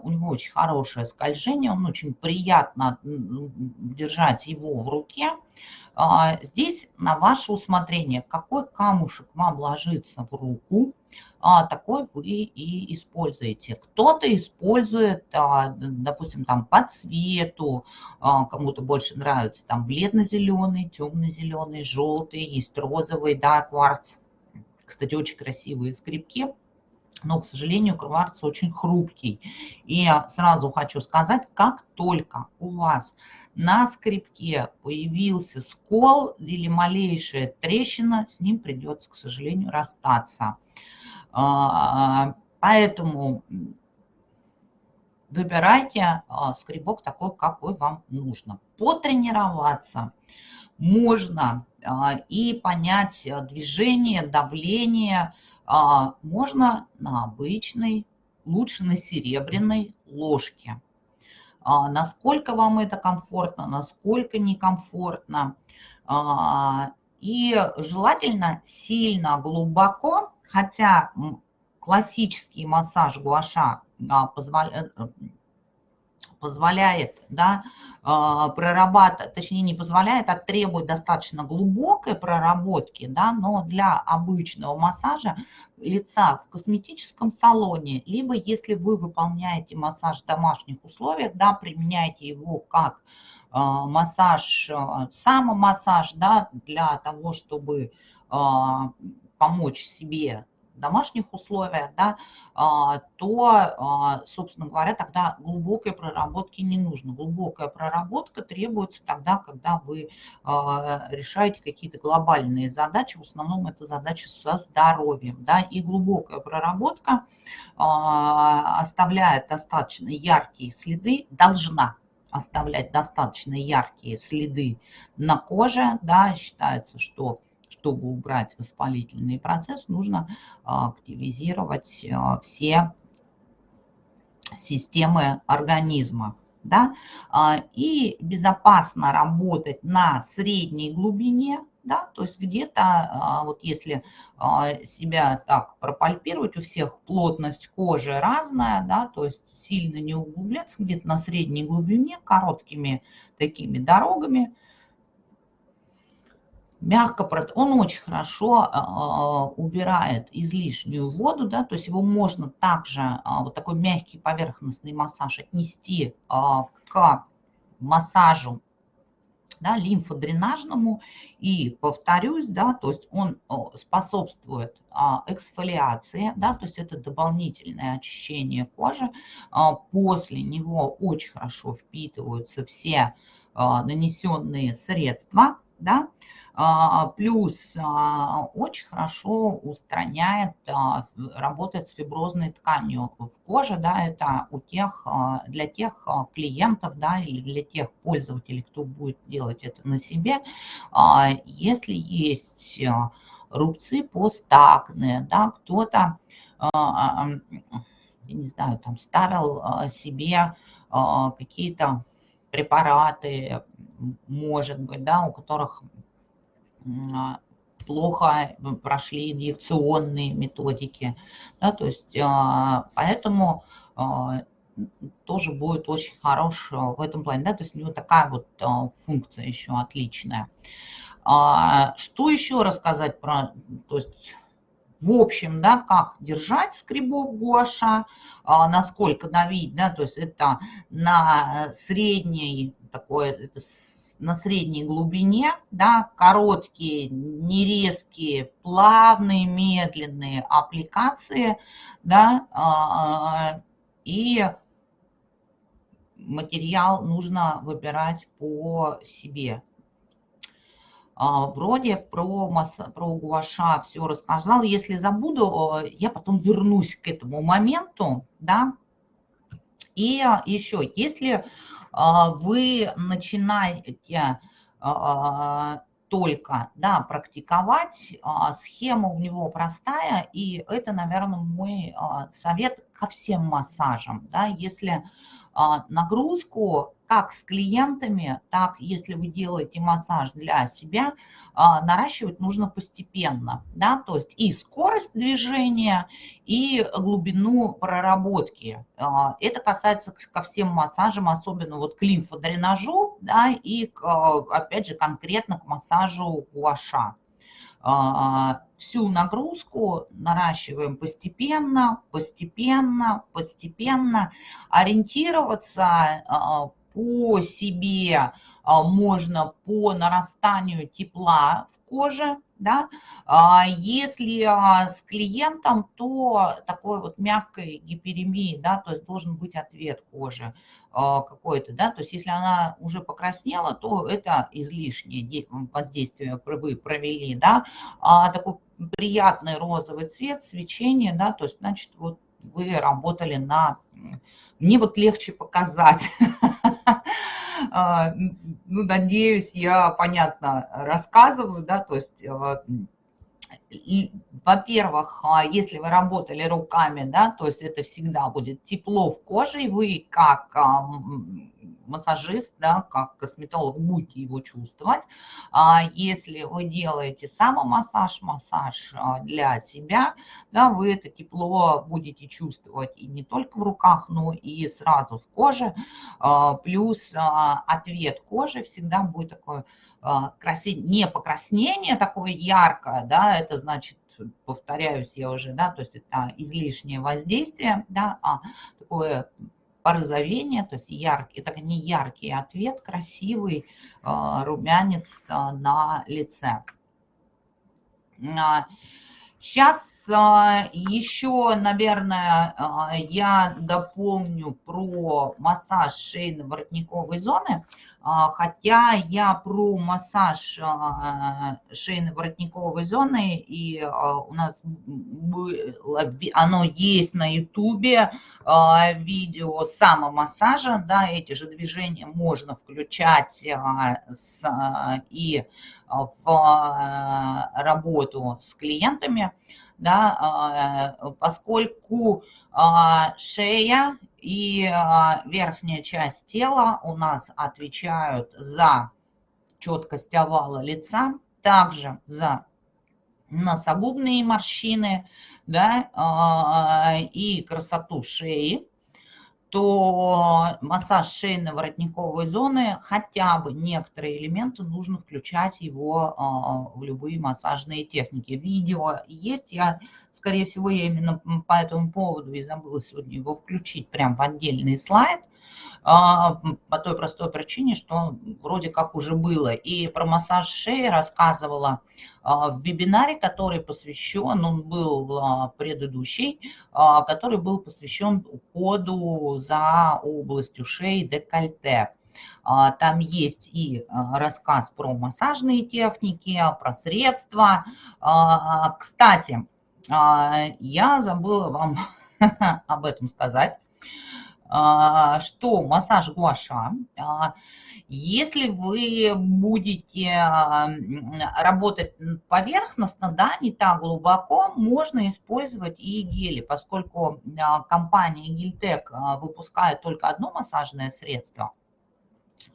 у него очень хорошее скольжение, он очень приятно держать его в руке. А, здесь на ваше усмотрение, какой камушек вам ложится в руку, а, такой вы и используете. Кто-то использует, допустим, там по цвету, кому-то больше нравится там бледно-зеленый, темно-зеленый, желтый, есть розовый, да, кварц. Кстати, очень красивые скрипки но, к сожалению, кварц очень хрупкий. И сразу хочу сказать, как только у вас на скрипке появился скол или малейшая трещина, с ним придется, к сожалению, расстаться. А, поэтому выбирайте а, скребок такой, какой вам нужно. Потренироваться можно а, и понять движение, давление, а, можно на обычной, лучше на серебряной ложке. А, насколько вам это комфортно, насколько некомфортно. А, и желательно сильно глубоко, хотя классический массаж гуаша позволяет позволяет да, а, прорабатывать, точнее не позволяет, а требует достаточно глубокой проработки, да, но для обычного массажа лица в косметическом салоне, либо если вы выполняете массаж в домашних условиях, да, применяете его как а, массаж, а, самомассаж, да, для того, чтобы помочь себе домашних условиях, да, а, то, а, собственно говоря, тогда глубокой проработки не нужно. Глубокая проработка требуется тогда, когда вы а, решаете какие-то глобальные задачи, в основном это задачи со здоровьем. Да, и глубокая проработка оставляет достаточно яркие следы, должна оставлять достаточно яркие следы на коже. Да, считается, что чтобы убрать воспалительный процесс, нужно а, активизировать а, все системы организма. Да? А, и безопасно работать на средней глубине, да, то есть где-то, вот если себя так пропальпировать, у всех плотность кожи разная, да, то есть сильно не углубляться, где-то на средней глубине, короткими такими дорогами, мягко, он очень хорошо а, а, убирает излишнюю воду, да, то есть его можно также, а, вот такой мягкий поверхностный массаж отнести к массажу да, лимфодренажному и повторюсь, да, то есть он способствует эксфолиации, да, то есть это дополнительное очищение кожи. После него очень хорошо впитываются все нанесенные средства, да, плюс а, очень хорошо устраняет, а, работает с фиброзной тканью в коже, да, это у тех, для тех клиентов, да, или для тех пользователей, кто будет делать это на себе, если есть рубцы постакные, да, кто-то, я не знаю, там ставил себе какие-то препараты, может быть, да, у которых плохо прошли инъекционные методики. Да, то есть поэтому тоже будет очень хорош в этом плане. Да, то есть у него такая вот функция еще отличная. Что еще рассказать про... То есть в общем, да, как держать скребок гуаша, а, насколько давить, да, то есть это на средней, такой, это на средней глубине, да, короткие, нерезкие, плавные, медленные аппликации, да, а, и материал нужно выбирать по себе, а, вроде про, масса, про гуаша все рассказал. Если забуду, я потом вернусь к этому моменту, да. И еще, если а, вы начинаете а, только да, практиковать, схема у него простая, и это, наверное, мой совет ко всем массажам. Да, если нагрузку как с клиентами, так если вы делаете массаж для себя, а, наращивать нужно постепенно, да, то есть и скорость движения, и глубину проработки. А, это касается ко всем массажам, особенно вот к лимфодренажу, да, и, опять же, конкретно к массажу гуаша. А, всю нагрузку наращиваем постепенно, постепенно, постепенно. Ориентироваться по себе а, можно по нарастанию тепла в коже, да, а, если а, с клиентом, то такой вот мягкой гиперемии, да, то есть должен быть ответ кожи какой-то, да, то есть если она уже покраснела, то это излишнее воздействие вы провели, да, а такой приятный розовый цвет, свечение, да, то есть, значит, вот вы работали на... Мне вот легче показать. *laughs* Ну, надеюсь, я понятно рассказываю, да, то есть а, во-первых, а, если вы работали руками, да, то есть это всегда будет тепло в коже, и вы как массажист, да, как косметолог будете его чувствовать. А если вы делаете самомассаж, массаж а, для себя, да, вы это тепло будете чувствовать и не только в руках, но и сразу в коже. А, плюс ответ кожи всегда будет такой не покраснение такое яркое, да, это значит повторяюсь я уже, да, то есть это излишнее воздействие, да, а такое порозовение, то есть яркий, это не яркий ответ, красивый а, румянец а, на лице. Сейчас а, еще, наверное, я дополню про массаж шейно-воротниковой зоны. А, хотя я про массаж а, шейно-воротниковой зоны, и а, у нас было, оно есть на ютубе, видео самомассажа, да, эти же движения можно включать и в работу с клиентами, да, поскольку шея и а, верхняя часть тела у нас отвечают за четкость овала лица, также за носогубные морщины да, а, и красоту шеи то массаж шейно-воротниковой зоны, хотя бы некоторые элементы нужно включать его а, в любые массажные техники. Видео есть, я, скорее всего, я именно по этому поводу и забыла сегодня его включить прям в отдельный слайд – по той простой причине, что вроде как уже было. И про массаж шеи рассказывала а, в вебинаре, который посвящен, он был а, предыдущий, который был посвящен уходу за областью шеи декольте. Там есть и рассказ про массажные техники, про средства. Кстати, я забыла вам *laughs* об этом сказать. А, что массаж гуаша, а, если вы будете а, работать поверхностно, да, не так глубоко, можно использовать и гели, поскольку компания Гильтек выпускает только одно массажное средство,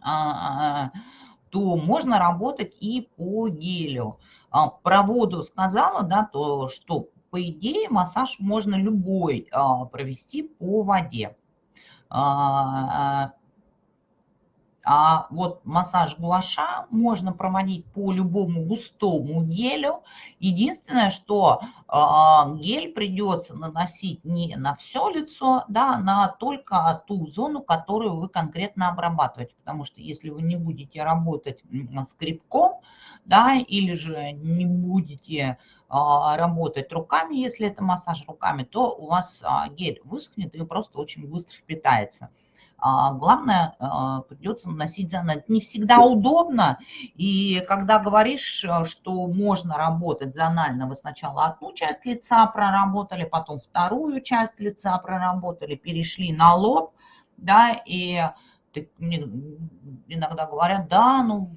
то можно работать и по гелю. Про воду сказала, да, то, что по идее массаж можно любой провести по воде. А вот массаж гуаша можно проводить по любому густому гелю. Единственное, что э, гель придется наносить не на все лицо, да, на только ту зону, которую вы конкретно обрабатываете. Потому что если вы не будете работать с крепком, да, или же не будете а, работать руками, если это массаж руками, то у вас гель высохнет и просто очень быстро впитается. А, главное, а, придется наносить за Это не всегда удобно, и когда говоришь, э, что можно работать зонально, вы сначала одну часть лица проработали, потом вторую часть лица проработали, перешли на лоб, да, и иногда говорят, да, ну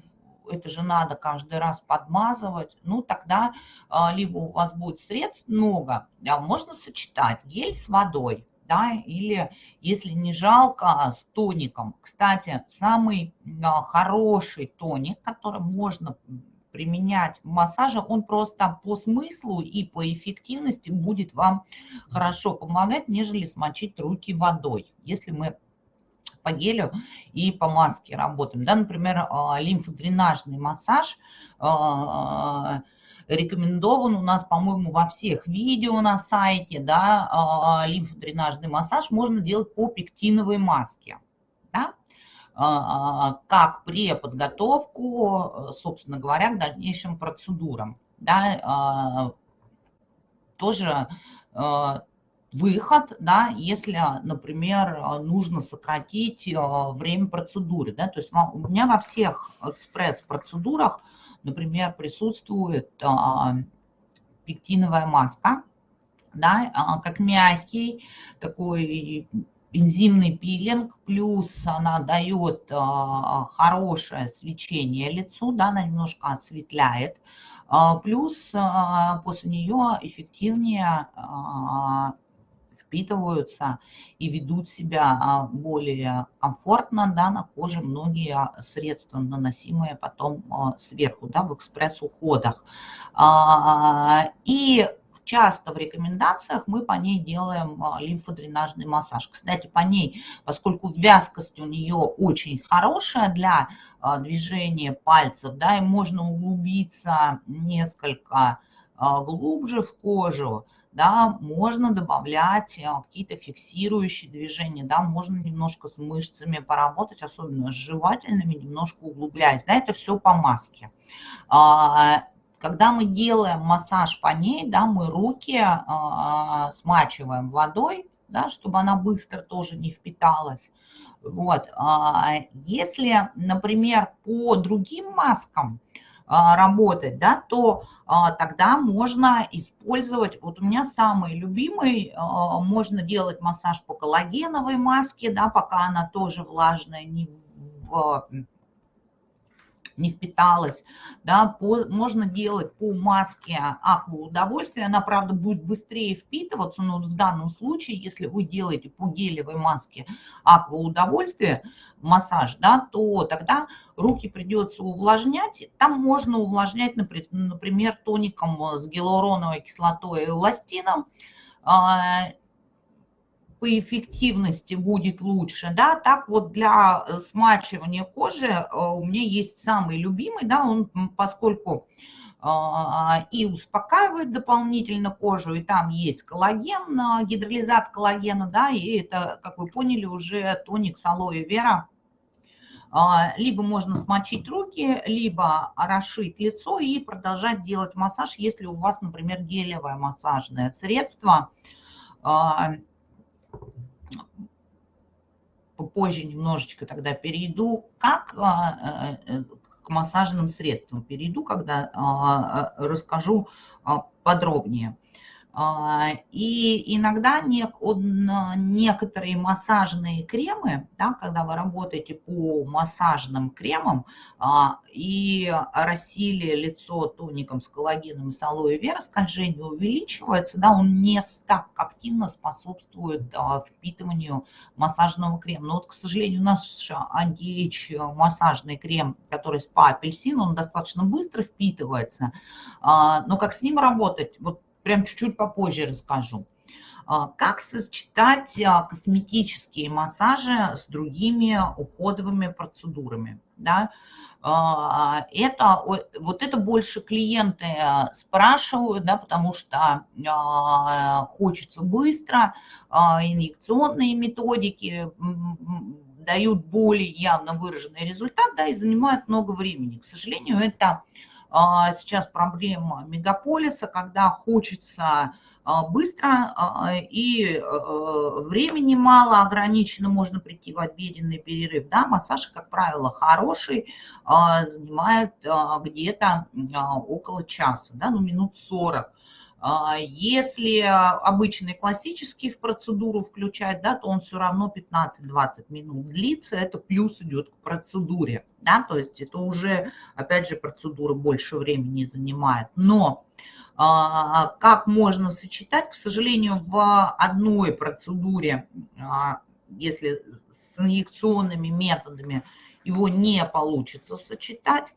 это же надо каждый раз подмазывать, ну тогда а, либо у вас будет средств много, да, можно сочетать гель с водой, да, или если не жалко, с тоником. Кстати, самый хороший тоник, который можно применять в массаже, он просто по смыслу и по эффективности будет вам хорошо помогать, нежели смочить руки водой. Если мы по гелю и по маске работаем. Да, например, а, лимфодренажный массаж а, – рекомендован у нас, по-моему, во всех видео на сайте, да, а, лимфодренажный массаж можно делать по пектиновой маске, да, а, как при подготовку, собственно говоря, к дальнейшим процедурам, да, а, тоже выход, да, если, например, нужно сократить время процедуры, да, то есть у меня во всех экспресс-процедурах например, присутствует а, пектиновая маска, да, а, как мягкий такой энзимный пилинг, плюс она дает а, хорошее свечение лицу, да, она немножко осветляет, плюс после нее эффективнее впитываются и ведут себя а, более комфортно да, на коже многие средства, наносимые потом а, сверху да, в экспресс-уходах. А, и часто в рекомендациях мы по ней делаем лимфодренажный массаж. Кстати, по ней, поскольку вязкость у нее очень хорошая для движения пальцев, да, и можно углубиться несколько глубже в кожу, да, можно добавлять э, какие-то фиксирующие движения, да, можно немножко с мышцами поработать, особенно с жевательными, немножко углубляясь, да, это все по маске. А, когда мы делаем массаж по ней, да, мы руки а, смачиваем водой, да, чтобы она быстро тоже не впиталась. Вот. А, если, например, по другим маскам, работать, да, то а, тогда можно использовать, вот у меня самый любимый, а, можно делать массаж по коллагеновой маске, да, пока она тоже влажная, не в не впиталась, да, по, можно делать по маске аква удовольствия, она, правда, будет быстрее впитываться, но в данном случае, если вы делаете по гелевой маске аква удовольствия, массаж, да, то тогда руки придется увлажнять, там можно увлажнять, например, тоником с гиалуроновой кислотой и эластином, а, по эффективности будет лучше, да, так вот для э, смачивания кожи э, у меня есть самый любимый, да, он поскольку а, и успокаивает дополнительно кожу, и там есть коллаген, э, гидролизат коллагена, да, и это, как вы поняли, уже тоник с алоэ вера. А, либо можно смочить руки, либо орошить лицо и продолжать делать массаж, если у вас, например, гелевое массажное средство попозже немножечко тогда перейду, как а, э, э, к массажным средствам перейду, когда а, расскажу а, подробнее. А, и иногда некоторые массажные кремы, да, когда вы работаете по массажным кремам а, и растили лицо тоником с коллагеном и с алоэ вера, скольжение увеличивается, да, он не так активно способствует а, впитыванию массажного крема. Но вот, к сожалению, наш анти массажный крем, который спа апельсин, он достаточно быстро впитывается. Но как с ним работать? Вот прям чуть-чуть попозже расскажу. А, как сочетать а, косметические массажи с другими уходовыми процедурами? Да? А, это, вот это больше клиенты спрашивают, да, потому что хочется быстро, инъекционные методики дают более явно выраженный результат, да, и занимают много времени. К сожалению, это сейчас проблема мегаполиса, когда хочется а, быстро а, и э, времени мало, ограничено, можно прийти в обеденный перерыв. Да, массаж, как правило, хороший, занимает где-то около часа, да, ну минут 40. А, если обычный классический в процедуру включать, да, то он все равно 15-20 минут длится, это плюс идет к процедуре, да, то есть это уже, опять же, процедура больше времени занимает. Но а, как можно сочетать, к сожалению, в одной процедуре, а, если с инъекционными методами его не получится сочетать,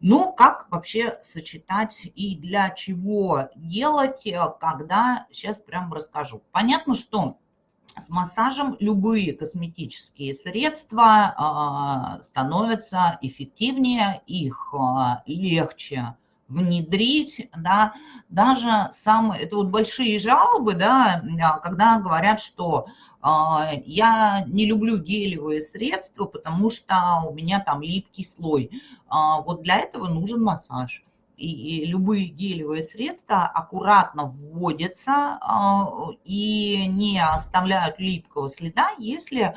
но как вообще сочетать и для чего делать, э, когда, сейчас прям расскажу. Понятно, что с массажем любые косметические средства а, становятся эффективнее, их а, легче внедрить, да, даже самые, это вот большие жалобы, да, а, когда говорят, что я не люблю гелевые средства, потому что у меня там липкий слой. А, вот для этого нужен массаж. И любые гелевые средства аккуратно вводятся а, и не оставляют липкого следа, если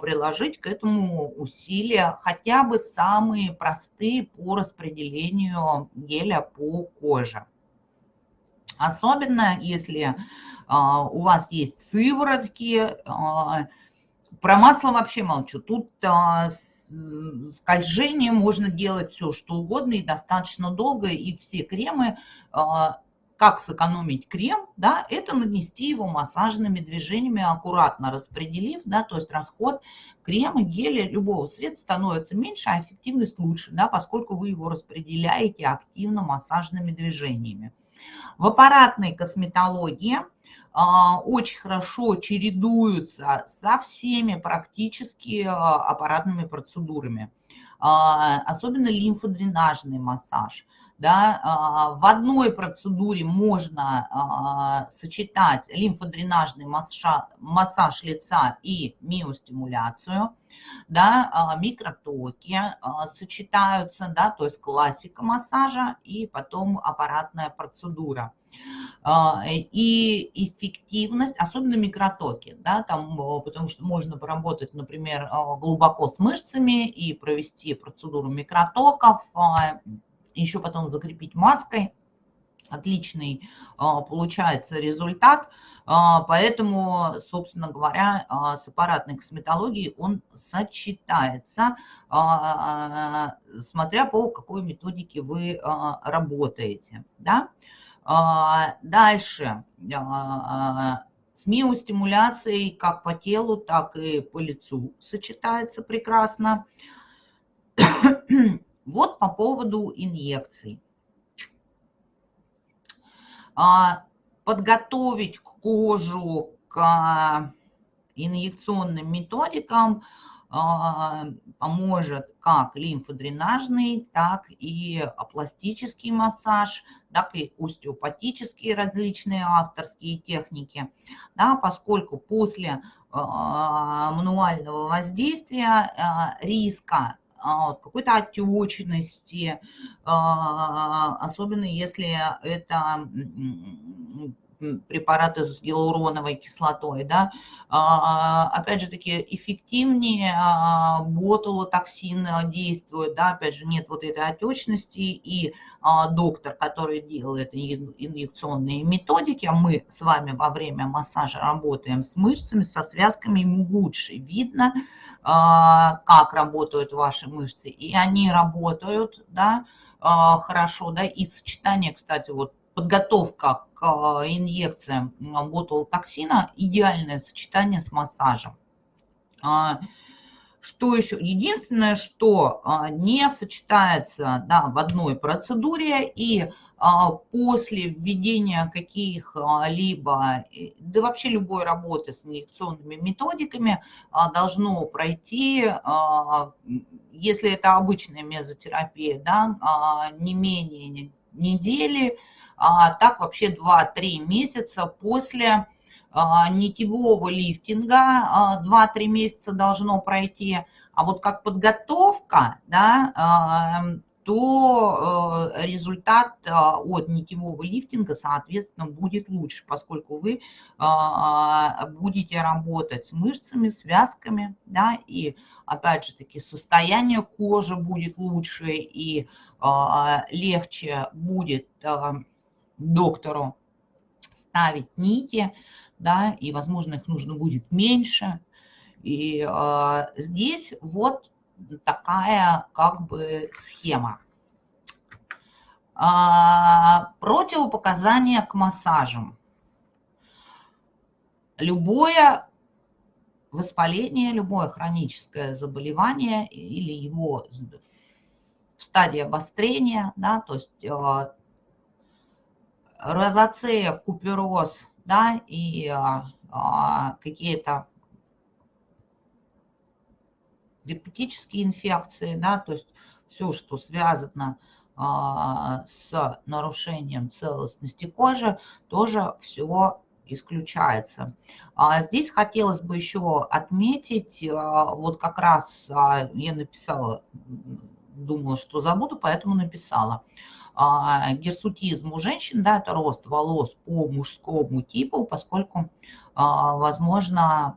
приложить к этому усилия хотя бы самые простые по распределению геля по коже. Особенно если а, у вас есть сыворотки, а, про масло вообще молчу. Тут а, скольжение можно делать все, что угодно и достаточно долго, и все кремы, как сэкономить крем, да, это нанести его массажными движениями, аккуратно распределив, да, то есть расход крема, геля, любого средства становится меньше, а эффективность лучше, да, поскольку вы его распределяете активно массажными движениями. В аппаратной косметологии а, очень хорошо чередуются со всеми практически а, аппаратными процедурами. А, особенно лимфодренажный массаж. Да, в одной процедуре можно сочетать лимфодренажный массаж, массаж лица и миостимуляцию. Да, микротоки сочетаются, да, то есть классика массажа и потом аппаратная процедура. А, и эффективность, особенно микротоки, да, там, потому что можно поработать, например, а, глубоко с мышцами и провести процедуру микротоков, а, еще потом закрепить маской. Отличный получается результат. Поэтому, собственно говоря, с аппаратной косметологией он сочетается, смотря по какой методике вы работаете. Да? А, дальше. А, с миостимуляцией как по телу, так и по лицу сочетается прекрасно. Вот по поводу инъекций. А, подготовить кожу к инъекционным методикам – а, поможет как лимфодренажный, так и пластический массаж, так и остеопатические различные авторские техники, да, поскольку после а, мануального воздействия а, риска какой-то отечности, особенно если это препараты с гиалуроновой кислотой, да, а, опять же таки эффективнее а, ботулотоксин действует, да, опять же нет вот этой отечности, и доктор, который делает инъекционные методики, а мы с вами во время массажа работаем с мышцами, со связками, ему лучше видно, как работают ваши мышцы, и они работают, да, хорошо, да, и сочетание, кстати, вот подготовка к а, инъекциям ботулотоксина – идеальное сочетание с массажем. А, что еще? Единственное, что а, не сочетается да, в одной процедуре и после введения каких-либо, да вообще любой работы с инъекционными методиками должно пройти, если это обычная мезотерапия, да, не менее недели, а так вообще 2-3 месяца после а, нитевого лифтинга, 2-3 а, месяца должно пройти, а вот как подготовка, да, а, то результат от нитевого лифтинга, соответственно, будет лучше, поскольку вы будете работать с мышцами, связками, да, и опять же таки состояние кожи будет лучше и легче будет доктору ставить нити, да, и, возможно, их нужно будет меньше. И э, здесь вот такая как бы схема. А, противопоказания к массажам. Любое воспаление, любое хроническое заболевание или его в стадии обострения, да, то есть а, розоцея, купероз, да, и а, а, какие-то герпетические инфекции, да, то есть все, что связано а, с нарушением целостности кожи, тоже все исключается. А здесь хотелось бы еще отметить, а, вот как раз а, я написала, думала, что забуду, поэтому написала. А, гирсутизм у женщин, да, это рост волос по мужскому типу, поскольку, а, возможно,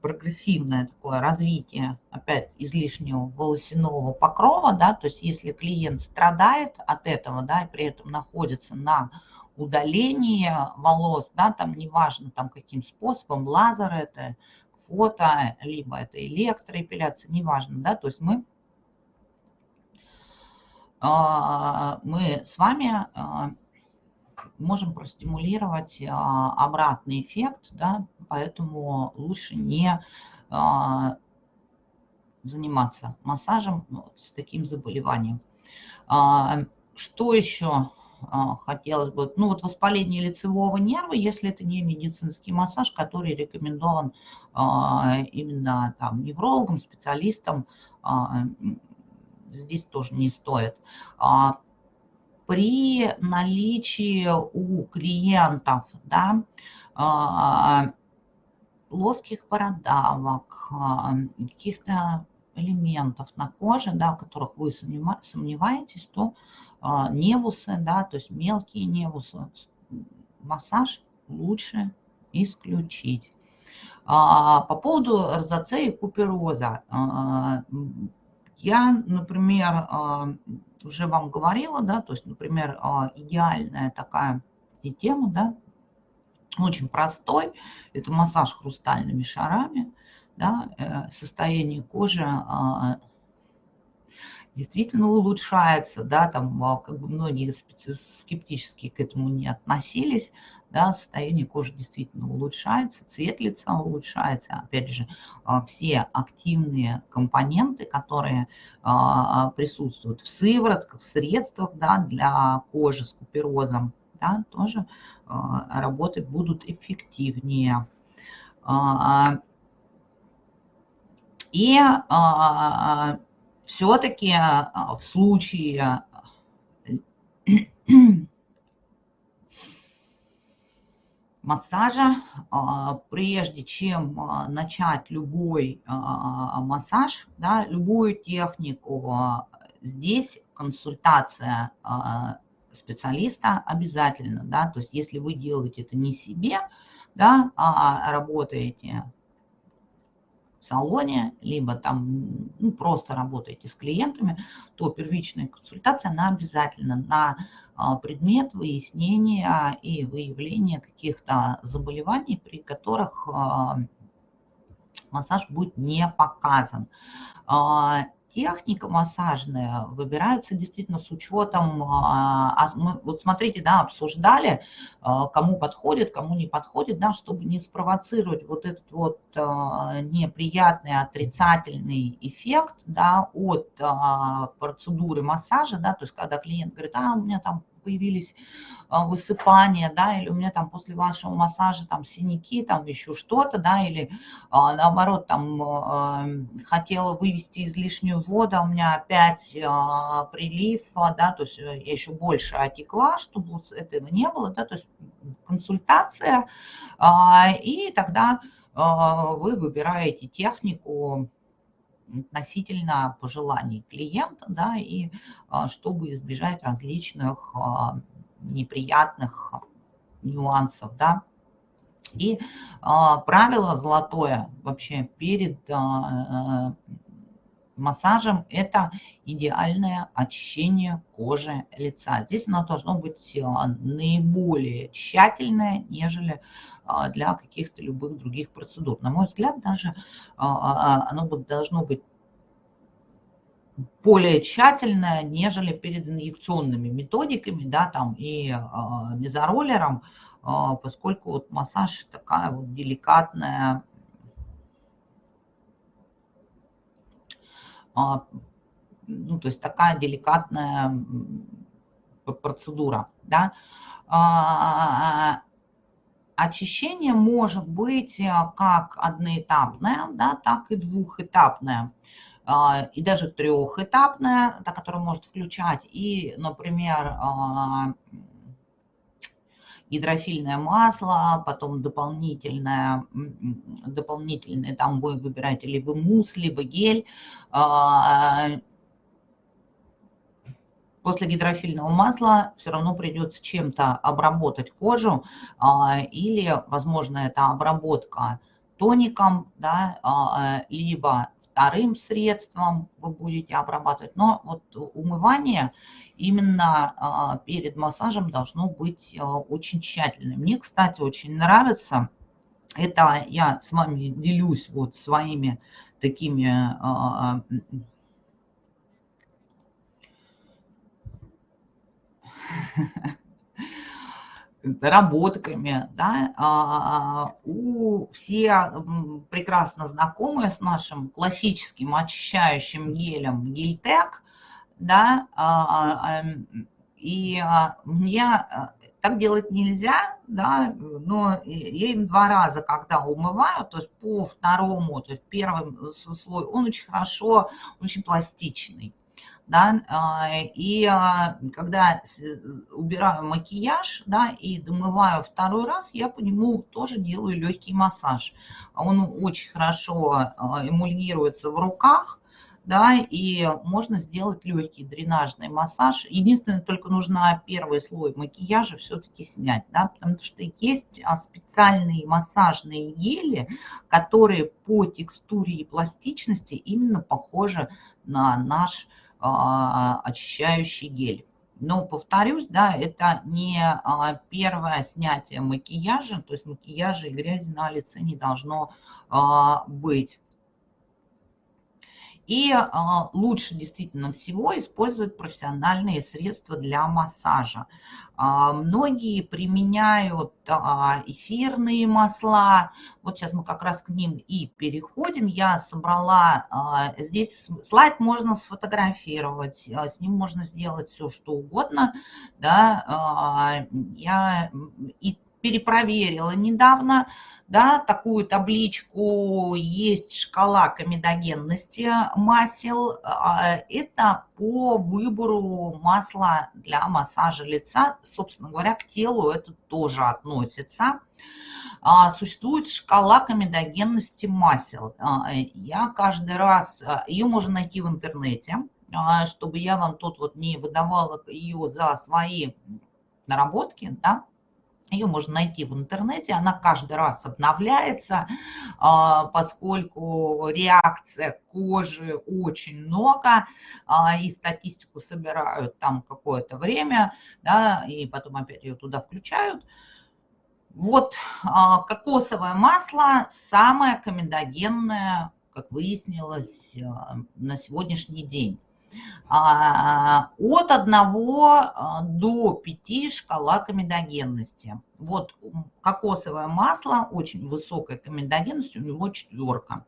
прогрессивное такое развитие, опять, излишнего волосяного покрова, да, то есть если клиент страдает от этого, да, и при этом находится на удалении волос, да, там неважно там каким способом, лазер это, фото, либо это электроэпиляция, неважно, да, то есть мы а, мы с вами а, можем простимулировать а, обратный эффект, да, поэтому лучше не заниматься массажем ну, с таким заболеванием. Что еще хотелось бы? Ну вот воспаление лицевого нерва, если это не медицинский массаж, который рекомендован именно там неврологом, специалистом, здесь тоже не стоит. А, при наличии у клиентов да, а, плоских бородавок, а, каких-то элементов на коже, да, в которых вы сомневаетесь, то невусы, да, то есть мелкие невусы, массаж лучше исключить. По поводу розоцеи и купероза. Я, например, а, уже вам говорила, да, то есть, например, а, идеальная такая и тема, да, очень простой, это массаж хрустальными шарами, да, э, состояние кожи а, действительно улучшается, да, там а, как бы многие скептически к этому не относились, да, состояние кожи действительно улучшается, цвет лица улучшается, опять же, а, все активные компоненты, которые а, присутствуют в сыворотках, в средствах, да, для кожи с куперозом, да, тоже работать будут эффективнее. И все-таки а, в случае *clears throat* массажа, а, прежде чем а, начать любой массаж, да, любую технику, здесь консультация специалиста обязательно, да, то есть если вы делаете это не себе, да, а работаете салоне, либо там ну, просто работаете с клиентами, то первичная консультация, она обязательно на а, предмет выяснения и выявления каких-то заболеваний, при которых а, массаж будет не показан. А, техника массажная выбирается действительно с учетом, а, а мы, вот смотрите, да, обсуждали, а, кому подходит, кому не подходит, да, чтобы не спровоцировать вот этот вот неприятный отрицательный эффект, да, от процедуры массажа, да, то есть когда клиент говорит, а, у меня там появились а, высыпания, да, или у меня там после вашего массажа там синяки, там еще что-то, да, или а, наоборот там а, хотела вывести излишнюю воду, у меня опять прилив, да, то есть я еще больше отекла, чтобы этого не было, да, то есть консультация, и тогда вы выбираете технику, относительно пожеланий клиента, да, и а, чтобы избежать различных а, неприятных нюансов, да. И а, правило золотое вообще перед массажем – это идеальное очищение кожи лица. Здесь оно должно быть наиболее тщательное, нежели для каких-то любых других процедур. На мой взгляд, даже а, а, оно должно быть более тщательное, нежели перед инъекционными методиками, да, там и мезороллером, поскольку вот массаж такая вот деликатная, ну, то есть такая деликатная процедура, да. Очищение может быть э, как одноэтапное, да, так и двухэтапное а, и даже трехэтапное, да, которое может включать и, например, а, гидрофильное масло, потом дополнительное, дополнительное там вы выбираете либо мусс, либо гель, а, после гидрофильного масла все равно придется чем-то обработать кожу, а, или, возможно, это обработка тоником, да, а, либо вторым средством вы будете обрабатывать. Но вот умывание именно а, перед массажем должно быть очень тщательным. Мне, кстати, очень нравится, это я с вами делюсь вот своими такими *laughs* наработками, да, а, у все прекрасно знакомые с нашим классическим очищающим гелем Гельтек, да, а, а, и мне так делать нельзя, да, но я им два раза, когда умываю, то есть по второму, то есть первый слой, он очень хорошо, очень пластичный да, а, и а, когда убираю макияж, да, и домываю второй раз, я по нему тоже делаю легкий массаж. Он очень хорошо а, эмульгируется в руках, да, и можно сделать легкий дренажный массаж. Единственное, только нужно первый слой макияжа все-таки снять, да, потому что есть специальные массажные гели, которые по текстуре и пластичности именно похожи на наш а, очищающий гель. Но повторюсь, да, это не а, первое снятие макияжа, то есть макияжа и грязи на лице не должно а, быть. И а, лучше действительно всего использовать профессиональные средства для массажа. А, многие применяют а, эфирные масла. Вот сейчас мы как раз к ним и переходим. Я собрала, здесь слайд можно сфотографировать, с ним можно сделать все, что угодно. Да? Я и перепроверила недавно, да, такую табличку, есть шкала комедогенности масел. А, это по выбору масла для массажа лица, собственно говоря, к телу это тоже относится. А, существует шкала комедогенности масел. А, я каждый раз, ее можно найти в интернете, чтобы я вам тут вот не выдавала ее за свои наработки, да, ее можно найти в интернете, она каждый раз обновляется, а, поскольку реакция кожи очень много, а, и статистику собирают там какое-то время, да, и потом опять ее туда включают. Вот кокосовое масло самое комедогенное, как выяснилось, на сегодняшний день. А, от 1 а, до 5 шкала комедогенности. Вот кокосовое масло, очень высокая комедогенность, у него четверка.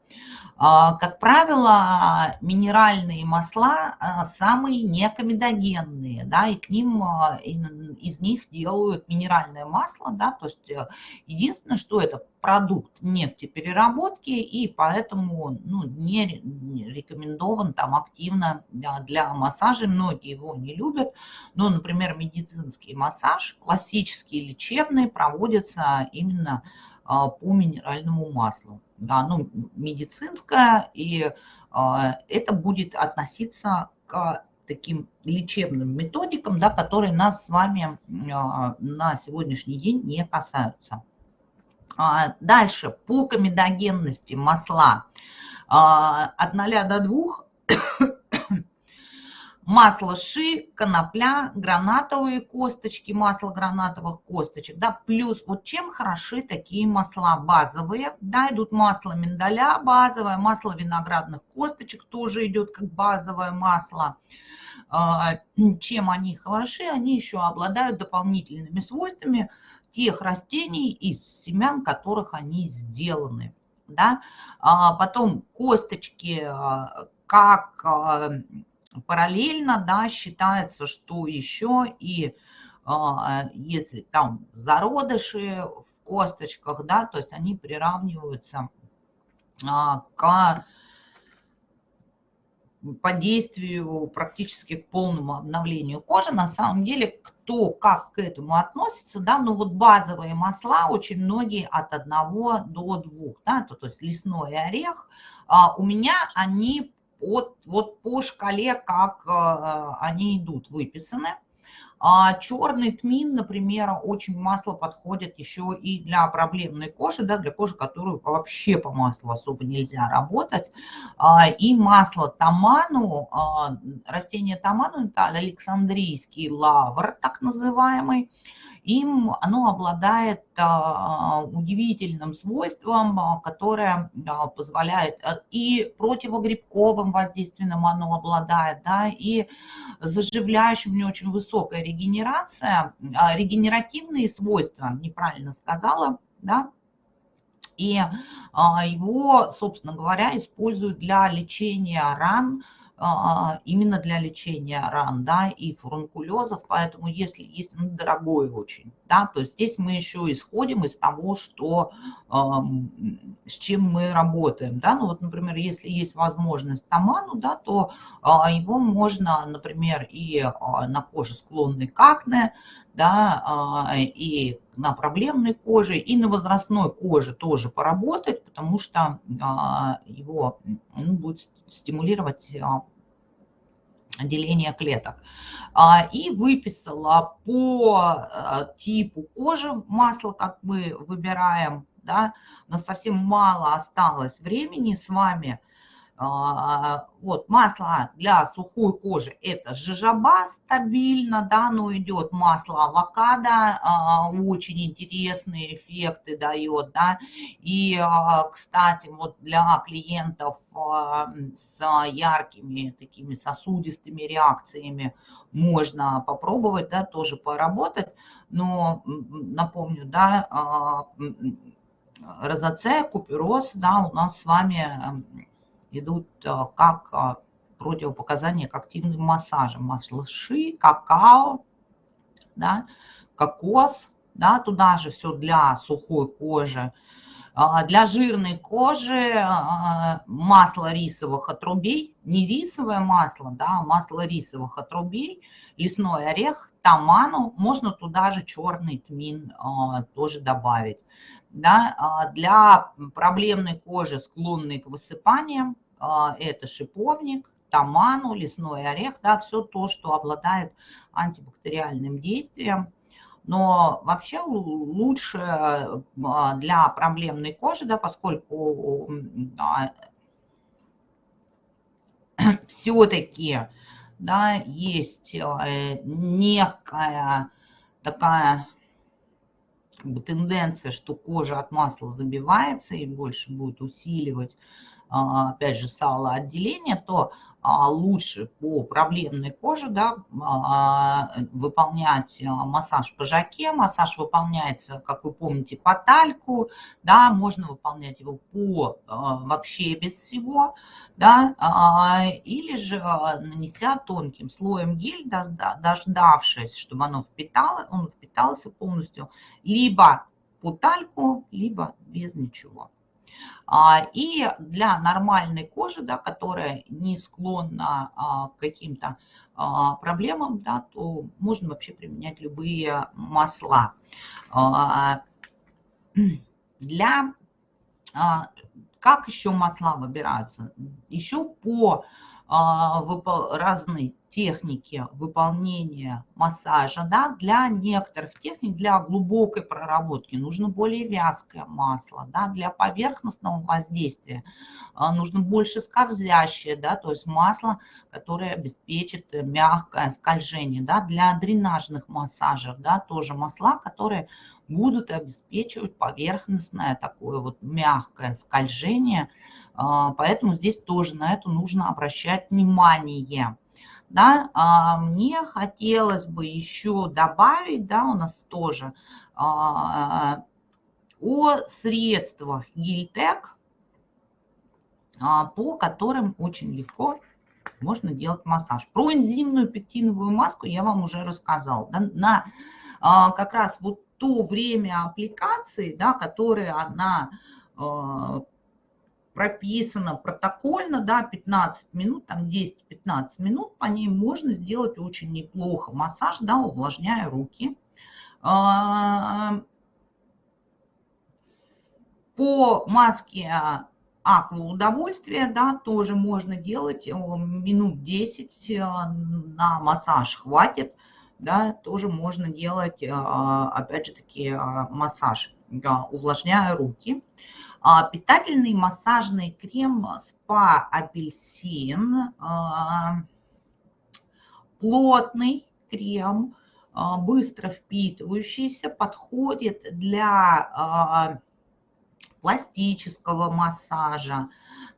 А, как правило, минеральные масла самые некомедогенные, да, и к ним, из них делают минеральное масло, да, то есть э, единственное, что это продукт нефтепереработки, и поэтому ну, не рекомендован там активно для массажа. Многие его не любят, но, например, медицинский массаж, классический лечебный, проводится именно а, по минеральному маслу. Да, ну, медицинское, и а, это будет относиться к таким лечебным методикам, да, которые нас с вами а, на сегодняшний день не касаются. А, дальше, по комедогенности масла а, от 0 до 2 масло ши, конопля, гранатовые косточки, масло гранатовых косточек, да, плюс вот чем хороши такие масла базовые, да, идут масло миндаля базовое, масло виноградных косточек тоже идет как базовое масло, а, чем они хороши, они еще обладают дополнительными свойствами, тех растений, из семян которых они сделаны. Да? А потом косточки, а, как параллельно да, считается, что еще и а, если там зародыши в косточках, да, то есть они приравниваются к по действию практически к полному обновлению кожи. На самом деле, кто как к этому относится, да, ну вот базовые масла очень многие от 1 до 2, да, то, то есть лесной орех, а у меня они от, вот по шкале, как а, они идут, выписаны. А черный тмин, например, очень масло подходит еще и для проблемной кожи, да, для кожи, которую вообще по маслу особо нельзя работать. А, и масло таману, а, растение таману, это Александрийский лавр, так называемый, им оно обладает а, удивительным свойством, а, которое а, позволяет и противогрибковым воздействием оно обладает, да, и заживляющим, у него очень высокая регенерация, регенеративные свойства, неправильно сказала, да, и его, собственно говоря, используют для лечения ран, именно для лечения ран, да, и фурункулезов, поэтому если есть, ну, дорогой очень, да, то здесь мы еще исходим из того, что, с чем мы работаем, да, ну вот, например, если есть возможность таману, да, то а, его можно, например, и а, на коже склонной к акне, да, и на проблемной коже, и на возрастной коже тоже поработать, потому что его ну, будет стимулировать а, деление клеток. А, и выписала по а, типу кожи масло, как мы выбираем, да, у нас совсем мало осталось времени с вами – а, вот, масло для сухой кожи это жижаба стабильно, да, но идет масло авокадо, а, очень интересные эффекты дает, да. И, а, кстати, вот для клиентов с яркими такими сосудистыми реакциями можно попробовать, да, тоже поработать. Но напомню, да, розоцея, купероз, да, у нас с вами идут а, как а, противопоказания к активным массажам. Масло ши, какао, да, кокос, да, туда же все для сухой кожи. А, для жирной кожи масло рисовых отрубей, не рисовое масло, да, масло рисовых отрубей, лесной орех, таману, можно туда же черный тмин тоже добавить. Да, для проблемной кожи, склонной к высыпаниям, а, это шиповник, таману, лесной орех, да, все то, что обладает антибактериальным действием. Но вообще лучше а, для проблемной кожи, да, поскольку а, *clears throat* все-таки да, есть э, некая такая как бы, тенденция, что кожа от масла забивается и больше будет усиливать, а, опять же, салоотделение, то лучше по проблемной коже да, а, выполнять а, массаж по жаке. Массаж выполняется, как вы помните, по тальку. Да, можно выполнять его по вообще без всего. Да, или же нанеся тонким слоем гель, дождавшись, чтобы оно впитало, он впитался полностью, либо по тальку, либо без ничего. А, и для нормальной кожи, да, которая не склонна а, к каким-то а, проблемам, да, то можно вообще применять любые масла. *clears throat* Для как еще масла выбираются? Еще по разной техники выполнения массажа, да, для некоторых техник, для глубокой проработки нужно более вязкое масло, да, для поверхностного воздействия а, нужно больше скользящее, да, то есть масло, которое обеспечит мягкое скольжение, да, для дренажных массажев, да, тоже масла, которые будут обеспечивать поверхностное такое вот мягкое скольжение, а, поэтому здесь тоже на это нужно обращать внимание. Да, а, мне хотелось бы еще добавить, да, у нас тоже а, о средствах Гильтек, по которым очень легко можно делать массаж. Про энзимную пектиновую маску я вам уже рассказал. Да, на как раз вот то время аппликации, да, которое она прописано протокольно, да, 15 минут, там 10-15 минут, по ней можно сделать очень неплохо массаж, да, увлажняя руки. А, по маске аква удовольствия, да, тоже можно делать минут 10 э, на массаж хватит, да, тоже можно делать, э, опять же таки, массаж, да, увлажняя руки. А, питательный массажный крем спа апельсин, а, плотный крем, а, быстро впитывающийся, подходит для пластического массажа,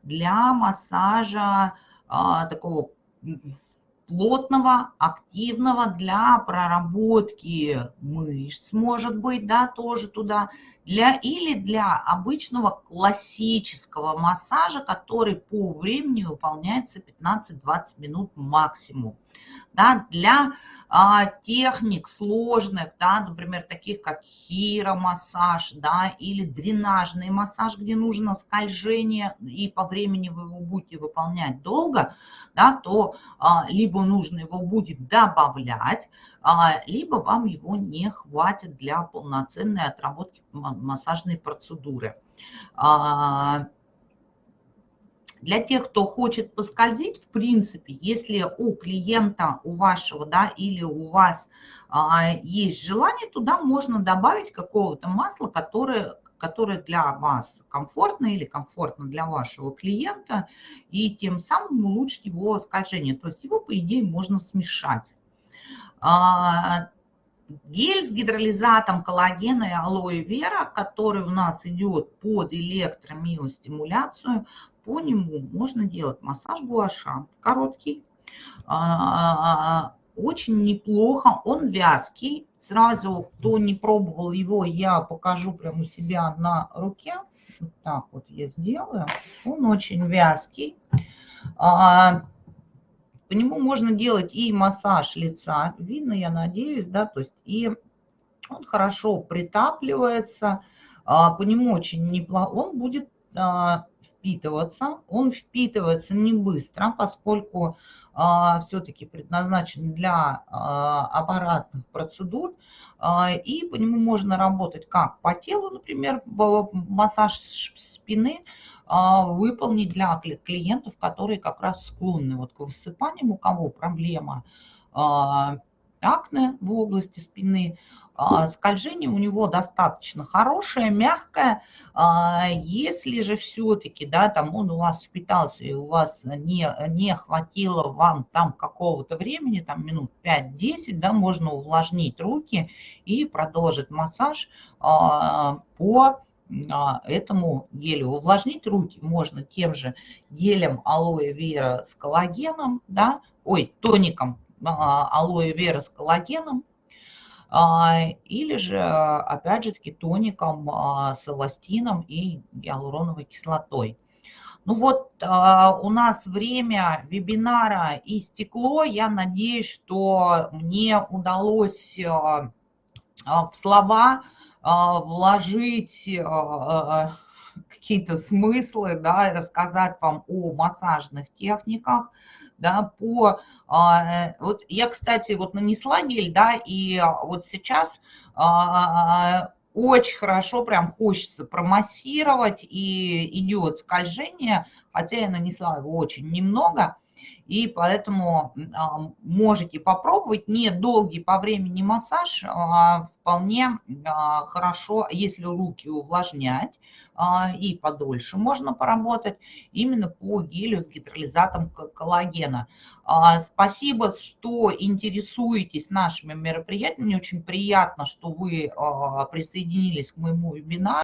для массажа такого плотного, активного для проработки мышц, может быть, да, тоже туда, для, или для обычного классического массажа, который по времени выполняется 15-20 минут максимум. Да, для а, техник сложных, да, например, таких как хиромассаж, да, или дренажный массаж, где нужно скольжение, и по времени вы его будете выполнять долго, да, то а, либо нужно его будет добавлять, а, либо вам его не хватит для полноценной отработки массажной процедуры. А, для тех, кто хочет поскользить, в принципе, если у клиента, у вашего, да, или у вас а, есть желание, туда можно добавить какого-то масла, которое, которое для вас комфортно или комфортно для вашего клиента, и тем самым улучшить его скольжение. То есть его, по идее, можно смешать. А, гель с гидролизатом коллагена и алоэ вера, который у нас идет под электромиостимуляцию, по нему можно делать массаж гуаша, короткий, а, очень неплохо, он вязкий. Сразу, кто не пробовал его, я покажу прямо у себя на руке. Вот так вот я сделаю. Он очень вязкий. А, по нему можно делать и массаж лица. Видно, я надеюсь, да, то есть и он хорошо притапливается. А, по нему очень неплохо. Он будет впитываться. Он впитывается не быстро, поскольку все-таки предназначен для аппаратных процедур, и по нему можно работать как по телу, например, массаж спины, выполнить для клиентов, которые как раз склонны вот к высыпаниям, у кого проблема акне в области спины, а, скольжение у него достаточно хорошее, мягкое. А, если же все-таки, да, там он у вас впитался и у вас не, не хватило вам там какого-то времени, там минут 5-10, да, можно увлажнить руки и продолжить массаж а, по этому гелю. Увлажнить руки можно тем же гелем алоэ вера с коллагеном, да, ой, тоником алоэ вера с коллагеном, а, или же, опять же таки, тоником а, с эластином и гиалуроновой кислотой. Ну вот а, у нас время вебинара истекло. Я надеюсь, что мне удалось в слова вложить какие-то смыслы, да, и рассказать вам о массажных техниках, да, по... А, вот я, кстати, вот нанесла гель, да, и вот сейчас а, очень хорошо прям хочется промассировать, и идет скольжение, хотя я нанесла его очень немного, и поэтому а, можете попробовать. Не долгий по времени массаж, вполне хорошо, если руки увлажнять, а, и подольше можно поработать именно по гелю с гидролизатом коллагена. А, спасибо, что интересуетесь нашими мероприятиями. Мне очень приятно, что вы а, присоединились к моему вебинару.